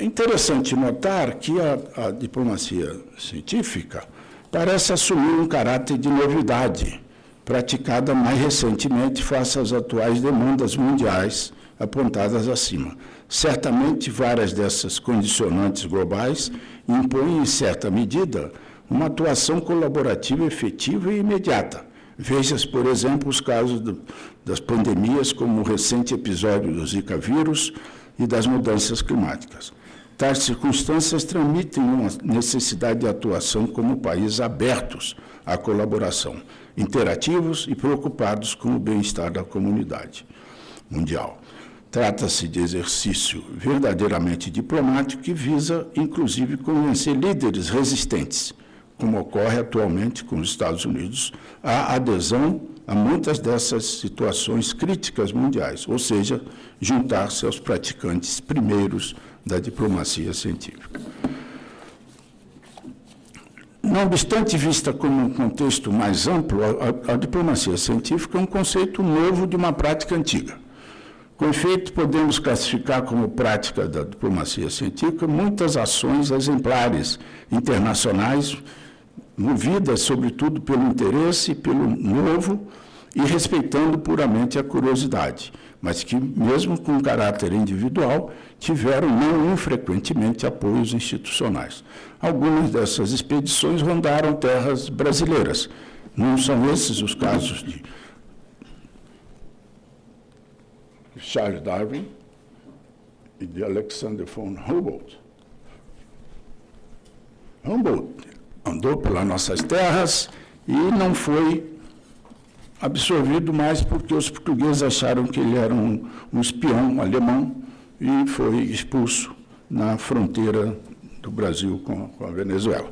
é interessante notar que a, a diplomacia científica parece assumir um caráter de novidade, praticada mais recentemente face às atuais demandas mundiais apontadas acima. Certamente, várias dessas condicionantes globais impõem, em certa medida, uma atuação colaborativa efetiva e imediata. Veja-se, por exemplo, os casos do, das pandemias, como o recente episódio do Zika vírus e das mudanças climáticas. Tais circunstâncias transmitem uma necessidade de atuação como países abertos à colaboração, interativos e preocupados com o bem-estar da comunidade mundial. Trata-se de exercício verdadeiramente diplomático que visa, inclusive, convencer líderes resistentes, como ocorre atualmente com os Estados Unidos, à adesão a muitas dessas situações críticas mundiais, ou seja, juntar-se aos praticantes primeiros da diplomacia científica. Não obstante vista como um contexto mais amplo, a, a, a diplomacia científica é um conceito novo de uma prática antiga. Com efeito, podemos classificar como prática da diplomacia científica muitas ações exemplares internacionais, movidas, sobretudo, pelo interesse, pelo novo e respeitando puramente a curiosidade, mas que, mesmo com caráter individual, tiveram não infrequentemente apoios institucionais. Algumas dessas expedições rondaram terras brasileiras. Não são esses os casos de Charles Darwin e de Alexander von Humboldt. Humboldt andou pelas nossas terras e não foi absorvido mais porque os portugueses acharam que ele era um, um espião alemão e foi expulso na fronteira do Brasil com, com a Venezuela.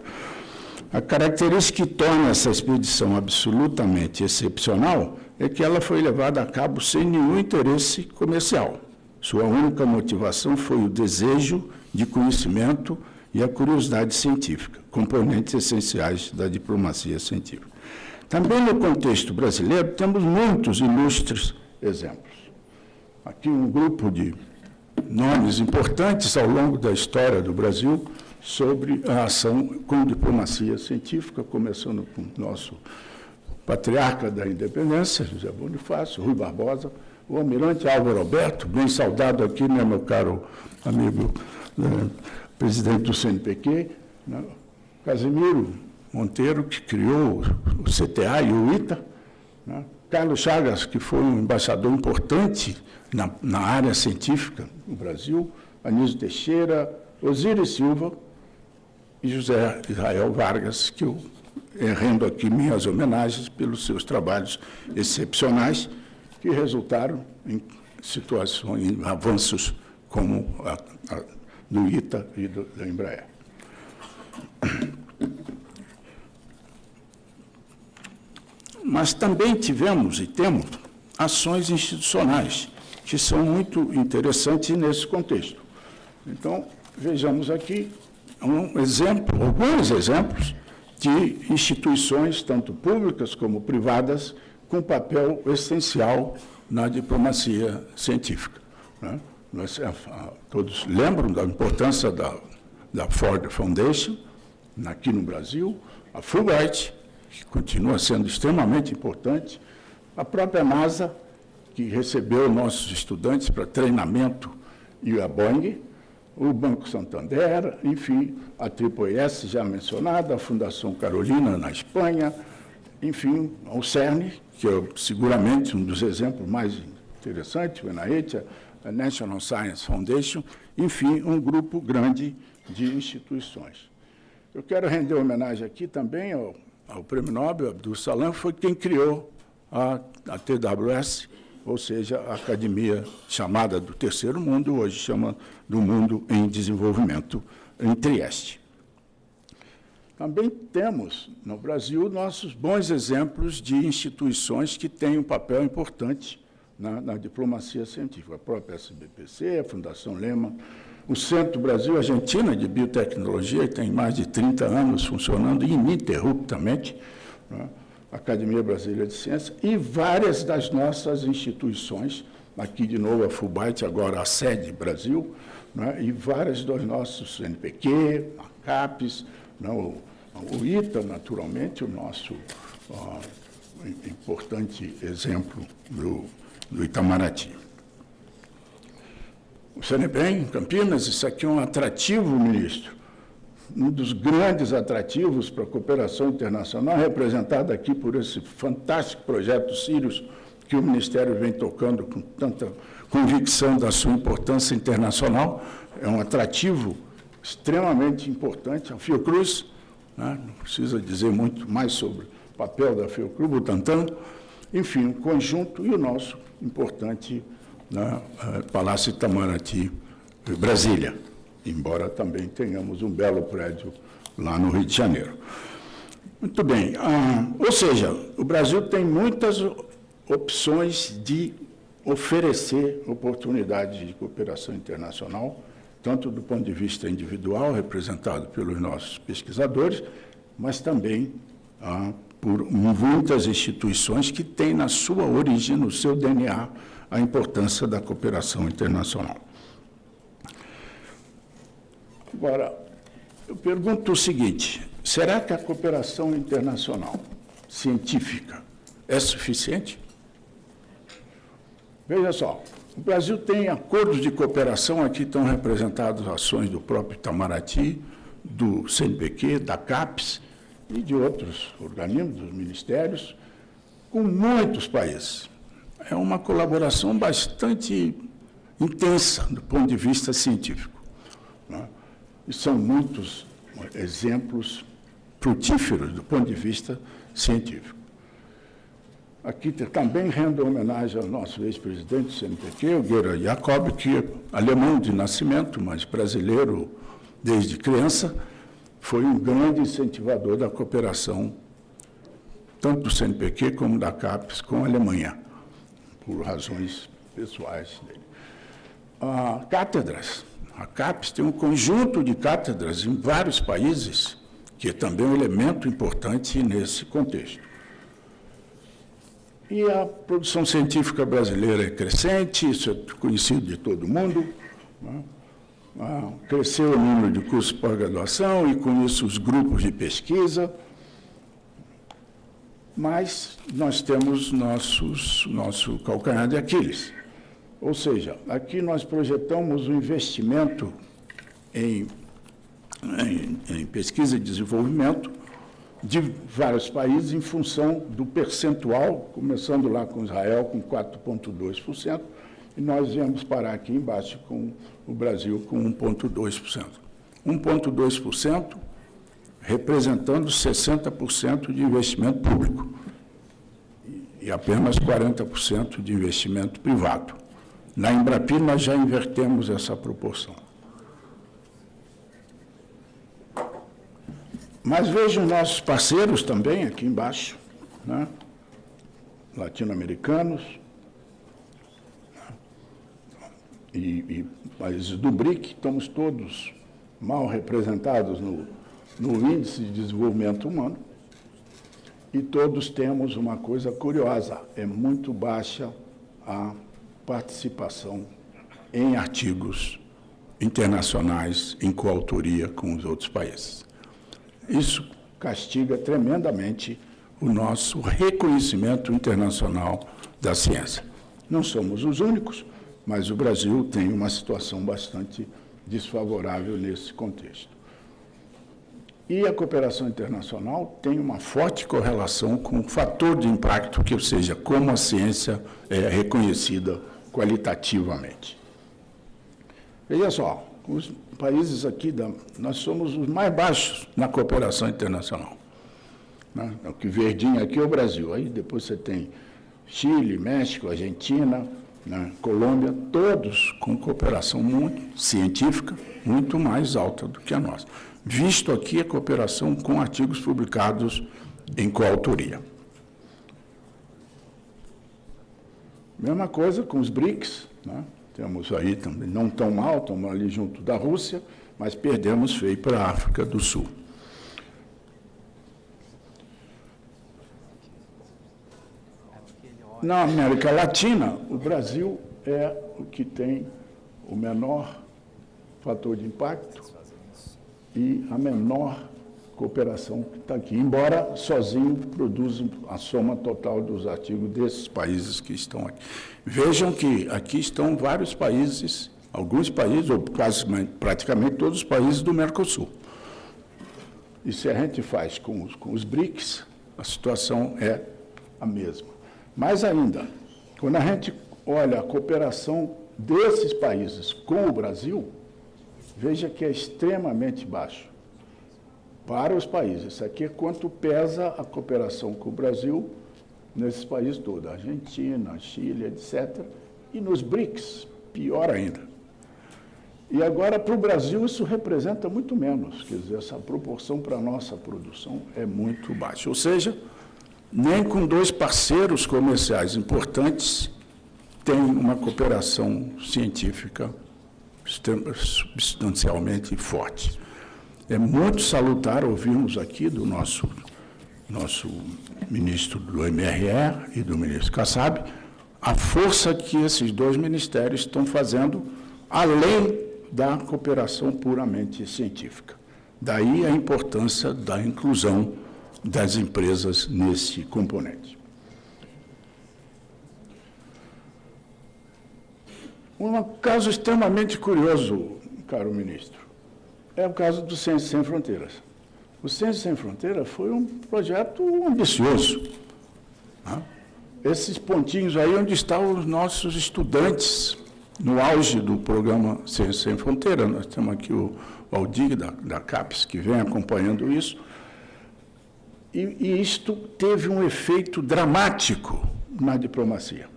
A característica que torna essa expedição absolutamente excepcional é que ela foi levada a cabo sem nenhum interesse comercial. Sua única motivação foi o desejo de conhecimento e a curiosidade científica, componentes essenciais da diplomacia científica. Também no contexto brasileiro, temos muitos ilustres exemplos. Aqui um grupo de nomes importantes ao longo da história do Brasil sobre a ação com diplomacia científica, começando com o nosso patriarca da independência, José Bonifácio, Rui Barbosa, o almirante Álvaro Alberto, bem saudado aqui, né, meu caro amigo né, presidente do CNPq, né, Casimiro Monteiro, que criou o CTA e o ITA, né, Carlos Chagas, que foi um embaixador importante na, na área científica no Brasil, Anísio Teixeira, Osíris Silva e José Israel Vargas, que eu rendo aqui minhas homenagens pelos seus trabalhos excepcionais que resultaram em situações, em avanços como a, a, do ITA e do, da Embraer. Mas também tivemos e temos ações institucionais que são muito interessantes nesse contexto. Então, vejamos aqui um exemplo, alguns exemplos de instituições, tanto públicas como privadas, com papel essencial na diplomacia científica. Né? Nós todos lembram da importância da Ford Foundation, aqui no Brasil, a Fulbright, que continua sendo extremamente importante, a própria NASA, que recebeu nossos estudantes para treinamento, e a Boeing, o Banco Santander, enfim, a S já mencionada, a Fundação Carolina na Espanha, enfim, o CERN, que é seguramente um dos exemplos mais interessantes, o NIH, a National Science Foundation, enfim, um grupo grande de instituições. Eu quero render homenagem aqui também ao, ao Prêmio Nobel, Abdul Salam, foi quem criou a, a TWS, ou seja, a academia chamada do Terceiro Mundo, hoje chama do Mundo em Desenvolvimento, em Trieste. Também temos, no Brasil, nossos bons exemplos de instituições que têm um papel importante na, na diplomacia científica. A própria SBPC, a Fundação Lema, o Centro Brasil-Argentina de Biotecnologia, que tem mais de 30 anos funcionando ininterruptamente, né? Academia Brasileira de Ciências, e várias das nossas instituições, aqui de novo a Fulbright, agora a sede Brasil, né, e várias dos nossos NPq, a CAPES, né, o, o, ITA, naturalmente, o nosso ó, importante exemplo do, do Itamaraty. O CNBem, Campinas, isso aqui é um atrativo, ministro, um dos grandes atrativos para a cooperação internacional, representado aqui por esse fantástico projeto Sirius, que o Ministério vem tocando com tanta convicção da sua importância internacional, é um atrativo extremamente importante. A Fiocruz, né, não precisa dizer muito mais sobre o papel da Fiocruz, Butantan, enfim, o conjunto e o nosso importante né, eh, Palácio Itamaraty, Brasília embora também tenhamos um belo prédio lá no Rio de Janeiro. Muito bem, ah, ou seja, o Brasil tem muitas opções de oferecer oportunidades de cooperação internacional, tanto do ponto de vista individual, representado pelos nossos pesquisadores, mas também ah, por muitas instituições que têm na sua origem, no seu DNA, a importância da cooperação internacional. Agora, eu pergunto o seguinte: será que a cooperação internacional científica é suficiente? Veja só, o Brasil tem acordos de cooperação, aqui estão representadas ações do próprio Itamaraty, do CNPq, da CAPES e de outros organismos, dos ministérios, com muitos países. É uma colaboração bastante intensa do ponto de vista científico. Né? E são muitos exemplos frutíferos do ponto de vista científico. Aqui também rendo homenagem ao nosso ex-presidente do CNPq, o Gera Jacob, que é alemão de nascimento, mas brasileiro desde criança, foi um grande incentivador da cooperação, tanto do CNPq como da CAPES com a Alemanha, por razões pessoais dele. Ah, cátedras. A CAPES tem um conjunto de cátedras em vários países, que é também um elemento importante nesse contexto. E a produção científica brasileira é crescente, isso é conhecido de todo mundo. Né? Ah, cresceu o número de cursos de pós-graduação e, com isso, os grupos de pesquisa. Mas nós temos nossos, nosso calcanhar de Aquiles. Ou seja, aqui nós projetamos o um investimento em, em, em pesquisa e desenvolvimento de vários países em função do percentual, começando lá com Israel com 4,2%, e nós viemos parar aqui embaixo com o Brasil com 1,2%. 1,2% representando 60% de investimento público e apenas 40% de investimento privado. Na Embrapi, nós já invertemos essa proporção. Mas vejam nossos parceiros também aqui embaixo, né? latino-americanos e, e, países do BRIC, estamos todos mal representados no, no índice de desenvolvimento humano e todos temos uma coisa curiosa, é muito baixa a participação em artigos internacionais em coautoria com os outros países. Isso castiga tremendamente o nosso reconhecimento internacional da ciência. Não somos os únicos, mas o Brasil tem uma situação bastante desfavorável nesse contexto. E a cooperação internacional tem uma forte correlação com o fator de impacto, que, ou seja, como a ciência é reconhecida qualitativamente. Veja só, os países aqui, da, nós somos os mais baixos na cooperação internacional. Né? O que verdinho aqui é o Brasil. Aí depois você tem Chile, México, Argentina, né? Colômbia, todos com cooperação muito científica, muito mais alta do que a nossa. Visto aqui a cooperação com artigos publicados em coautoria. Mesma coisa com os BRICS, né? Temos aí também, não tão mal, estamos ali junto da Rússia, mas perdemos feio para a África do Sul. Na América Latina, o Brasil é o que tem o menor fator de impacto e a menor cooperação que está aqui, embora sozinho produza a soma total dos artigos desses países que estão aqui. Vejam que aqui estão vários países, alguns países, ou quase praticamente todos os países do Mercosul. E se a gente faz com os, com os BRICS, a situação é a mesma. Mais ainda, quando a gente olha a cooperação desses países com o Brasil, veja que é extremamente baixo para os países. Isso aqui é quanto pesa a cooperação com o Brasil nesses países todos, Argentina, Chile, etc. E nos BRICS, pior ainda. E agora, para o Brasil, isso representa muito menos, quer dizer, essa proporção para a nossa produção é muito baixa. Ou seja, nem com dois parceiros comerciais importantes tem uma cooperação científica substancialmente forte. É muito salutar ouvirmos aqui do nosso, nosso ministro do MRE e do ministro Kassab a força que esses dois ministérios estão fazendo além da cooperação puramente científica. Daí a importância da inclusão das empresas nesse componente. Um caso extremamente curioso, caro ministro, é o caso do Ciência Sem Fronteiras. O Ciência Sem Fronteiras foi um projeto ambicioso. Né? Esses pontinhos aí onde estão os nossos estudantes no auge do programa Ciência Sem Fronteiras. Nós temos aqui o Aldig da, da CAPES, que vem acompanhando isso. E, e isto teve um efeito dramático na diplomacia.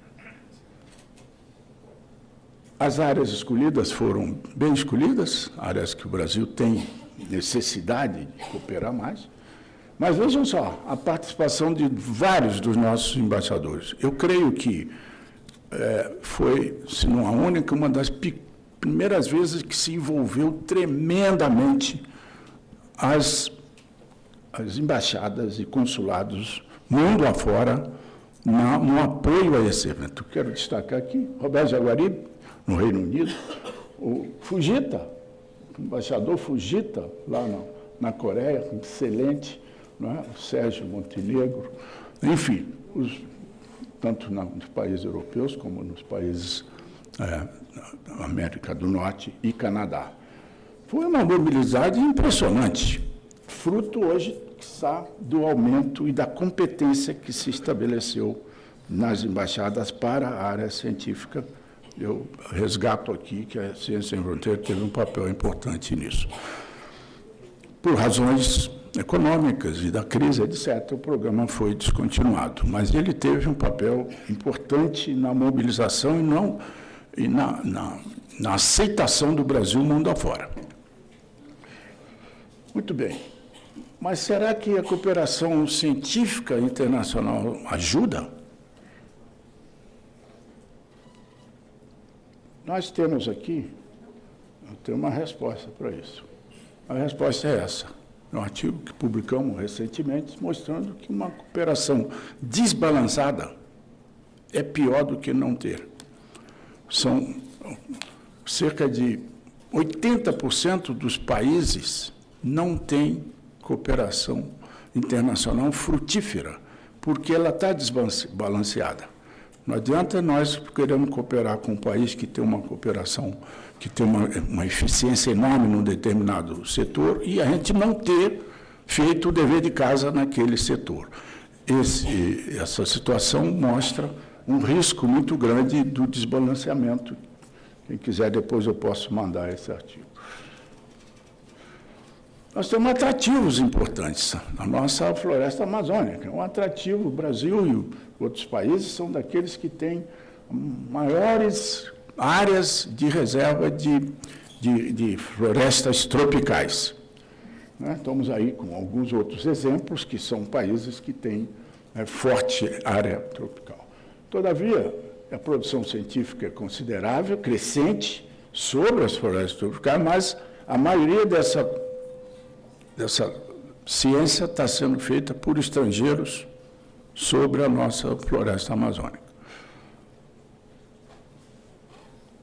As áreas escolhidas foram bem escolhidas, áreas que o Brasil tem necessidade de cooperar mais. Mas vejam só, a participação de vários dos nossos embaixadores. Eu creio que é, foi, se não a única, uma das primeiras vezes que se envolveu tremendamente as, as embaixadas e consulados mundo afora na, no apoio a esse evento. Quero destacar aqui Roberto Jaguaribe, no Reino Unido, o Fujita, o embaixador Fujita, lá na, na Coreia, excelente, é? o Sérgio Montenegro, enfim, os, tanto nos países europeus como nos países é, da América do Norte e Canadá. Foi uma mobilidade impressionante, fruto hoje do aumento e da competência que se estabeleceu nas embaixadas para a área científica eu resgato aqui que a Ciência Sem Fronteira teve um papel importante nisso. Por razões econômicas e da crise, etc., o programa foi descontinuado, mas ele teve um papel importante na mobilização e, não, e na, na, na aceitação do Brasil mundo afora. Muito bem. Mas será que a cooperação científica internacional ajuda? Nós temos aqui, eu uma resposta para isso. A resposta é essa. É um artigo que publicamos recentemente, mostrando que uma cooperação desbalançada é pior do que não ter. São cerca de 80% dos países não têm cooperação internacional frutífera, porque ela está desbalanceada. Não adianta nós queremos cooperar com um país que tem uma cooperação, que tem uma, uma eficiência enorme num determinado setor e a gente não ter feito o dever de casa naquele setor. Esse, essa situação mostra um risco muito grande do desbalanceamento. Quem quiser, depois eu posso mandar esse artigo. Nós temos atrativos importantes. A nossa floresta amazônica é um atrativo. O Brasil e outros países são daqueles que têm maiores áreas de reserva de, de, de florestas tropicais. Né? Estamos aí com alguns outros exemplos, que são países que têm né, forte área tropical. Todavia, a produção científica é considerável, crescente, sobre as florestas tropicais, mas a maioria dessa dessa ciência está sendo feita por estrangeiros sobre a nossa floresta amazônica.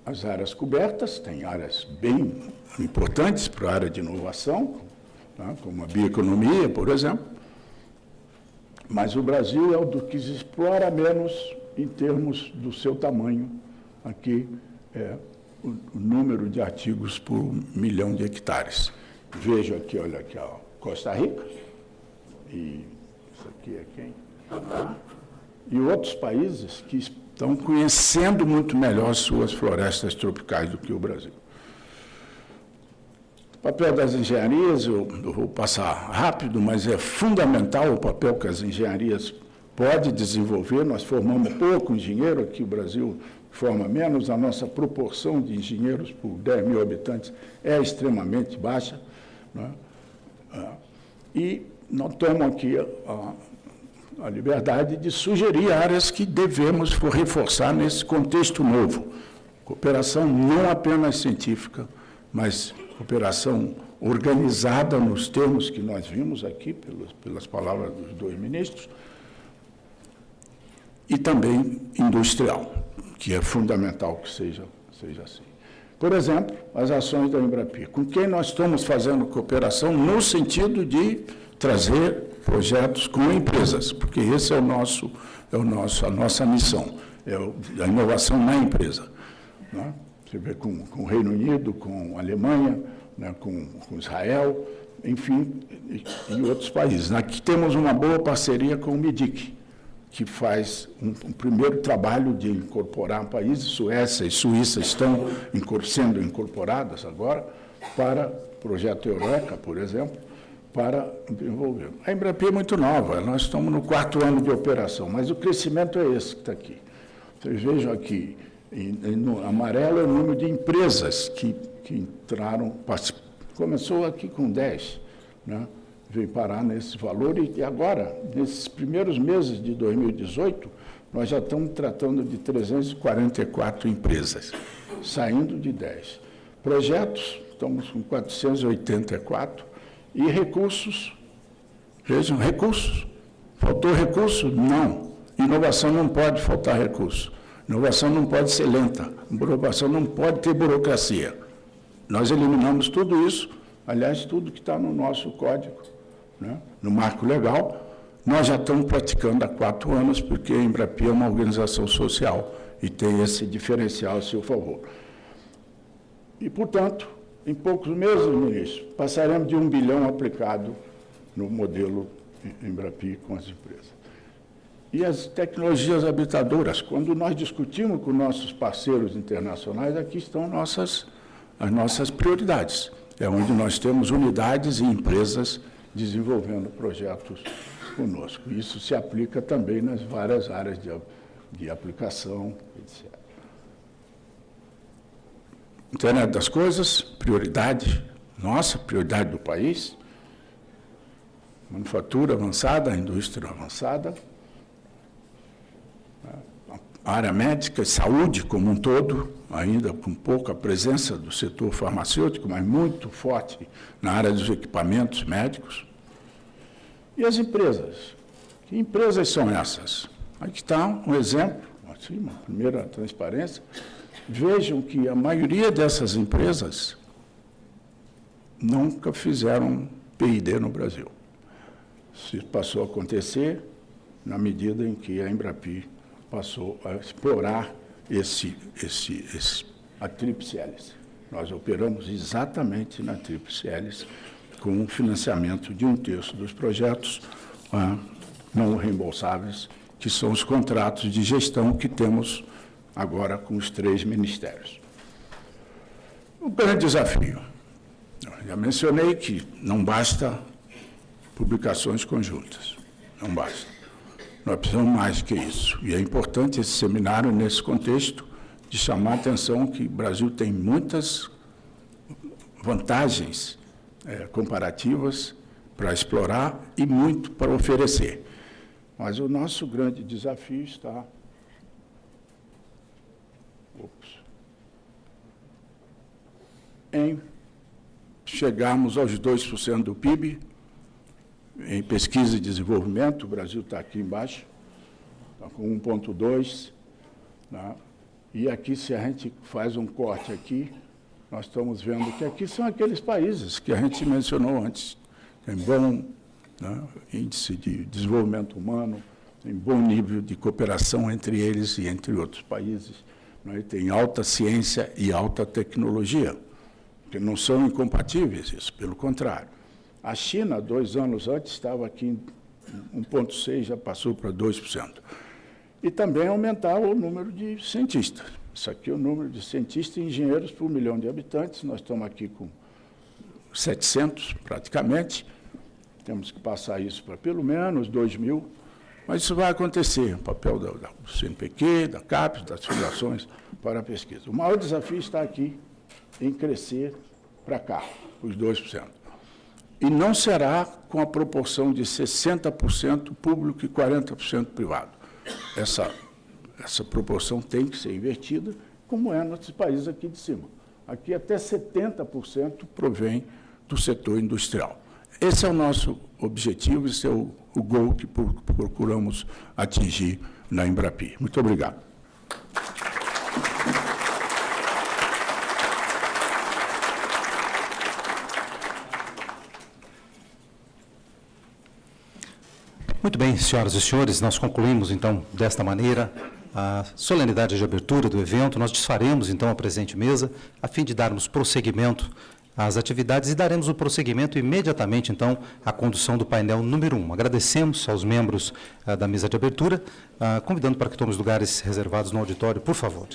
As áreas cobertas, tem áreas bem importantes para a área de inovação, tá? como a bioeconomia, por exemplo, mas o Brasil é o do que explora menos em termos do seu tamanho. Aqui é o número de artigos por milhão de hectares. Vejo aqui, olha aqui, ó, Costa Rica. E isso aqui é quem? E outros países que estão conhecendo muito melhor suas florestas tropicais do que o Brasil. O papel das engenharias, eu, eu vou passar rápido, mas é fundamental o papel que as engenharias podem desenvolver. Nós formamos pouco engenheiro aqui, o Brasil forma menos, a nossa proporção de engenheiros por 10 mil habitantes é extremamente baixa. Né? E notamos aqui a a liberdade de sugerir áreas que devemos reforçar nesse contexto novo. Cooperação não apenas científica, mas cooperação organizada nos termos que nós vimos aqui, pelas, pelas palavras dos dois ministros, e também industrial, que é fundamental que seja, seja assim. Por exemplo, as ações da Embrapi, com quem nós estamos fazendo cooperação no sentido de trazer projetos com empresas, porque esse é o nosso, é o nosso, a nossa missão, é a inovação na empresa. Né? Você vê com, com, o Reino Unido, com a Alemanha, né? com, com, Israel, enfim, e, e, outros países. Aqui temos uma boa parceria com o MIDIC, que faz um, um primeiro trabalho de incorporar países, Suécia e Suíça estão sendo incorporadas agora, para o projeto Eureka, por exemplo, para desenvolver. A Embrapi é muito nova, nós estamos no quarto ano de operação, mas o crescimento é esse que está aqui. Vocês vejam aqui, no amarelo é o número de empresas que, que entraram, começou aqui com 10, né? Veio parar nesse valor e agora, nesses primeiros meses de 2018, nós já estamos tratando de 344 empresas, saindo de 10. Projetos, estamos com 484, e recursos, vejam, recursos. Faltou recurso? Não. Inovação não pode faltar recurso. Inovação não pode ser lenta. Inovação não pode ter burocracia. Nós eliminamos tudo isso, aliás, tudo que está no nosso código, né? no marco legal, nós já estamos praticando há quatro anos, porque a Embrapi é uma organização social e tem esse diferencial a seu favor. E, portanto, em poucos meses, ministro, passaremos de um bilhão aplicado no modelo Embrapi com as empresas. E as tecnologias habitadoras, quando nós discutimos com nossos parceiros internacionais, aqui estão nossas, as nossas prioridades. É onde nós temos unidades e empresas desenvolvendo projetos conosco. Isso se aplica também nas várias áreas de, de aplicação, etc. Internet das coisas, prioridade nossa, prioridade do país. Manufatura avançada, indústria avançada. A área médica e saúde como um todo, ainda com pouca presença do setor farmacêutico, mas muito forte na área dos equipamentos médicos. E as empresas? Que empresas são essas? Aqui está um exemplo, assim, uma primeira transparência Vejam que a maioria dessas empresas nunca fizeram PID no Brasil. Isso passou a acontecer na medida em que a Embrapi passou a explorar esse, esse, esse, a tríplice hélice. Nós operamos exatamente na tríplice hélice, com o financiamento de um terço dos projetos ah, não reembolsáveis, que são os contratos de gestão que temos agora com os três ministérios. O grande desafio. Já mencionei que não basta publicações conjuntas. Não basta. Nós precisamos mais que isso. E é importante esse seminário, nesse contexto, de chamar a atenção que o Brasil tem muitas vantagens é, comparativas para explorar e muito para oferecer. Mas o nosso grande desafio está em chegarmos aos 2% do PIB em pesquisa e desenvolvimento, o Brasil está aqui embaixo, está com 1,2%. Né? E aqui, se a gente faz um corte aqui, nós estamos vendo que aqui são aqueles países que a gente mencionou antes. Tem bom né, índice de desenvolvimento humano, tem bom nível de cooperação entre eles e entre outros países. Né, tem alta ciência e alta tecnologia que não são incompatíveis isso, pelo contrário. A China, dois anos antes, estava aqui em 1,6%, já passou para 2%. E também aumentar o número de cientistas. Isso aqui é o número de cientistas e engenheiros por milhão de habitantes. Nós estamos aqui com 700, praticamente. Temos que passar isso para pelo menos 2 mil. Mas isso vai acontecer, o papel do CNPq, da CAPES, das fundações para a pesquisa. O maior desafio está aqui em crescer para cá, os 2%. e não será com a proporção de 60% público e 40% privado. Essa, essa proporção tem que ser invertida, como é nos países aqui de cima. Aqui até 70% provém do setor industrial. Esse é o nosso objetivo, esse é o, o gol que procuramos atingir na Embrapi. Muito obrigado. Muito bem, senhoras e senhores, nós concluímos, então, desta maneira, a solenidade de abertura do evento. Nós desfaremos, então, a presente mesa, a fim de darmos prosseguimento às atividades e daremos o prosseguimento imediatamente, então, à condução do painel número 1. Um. Agradecemos aos membros ah, da mesa de abertura, ah, convidando para que tomem os lugares reservados no auditório, por favor.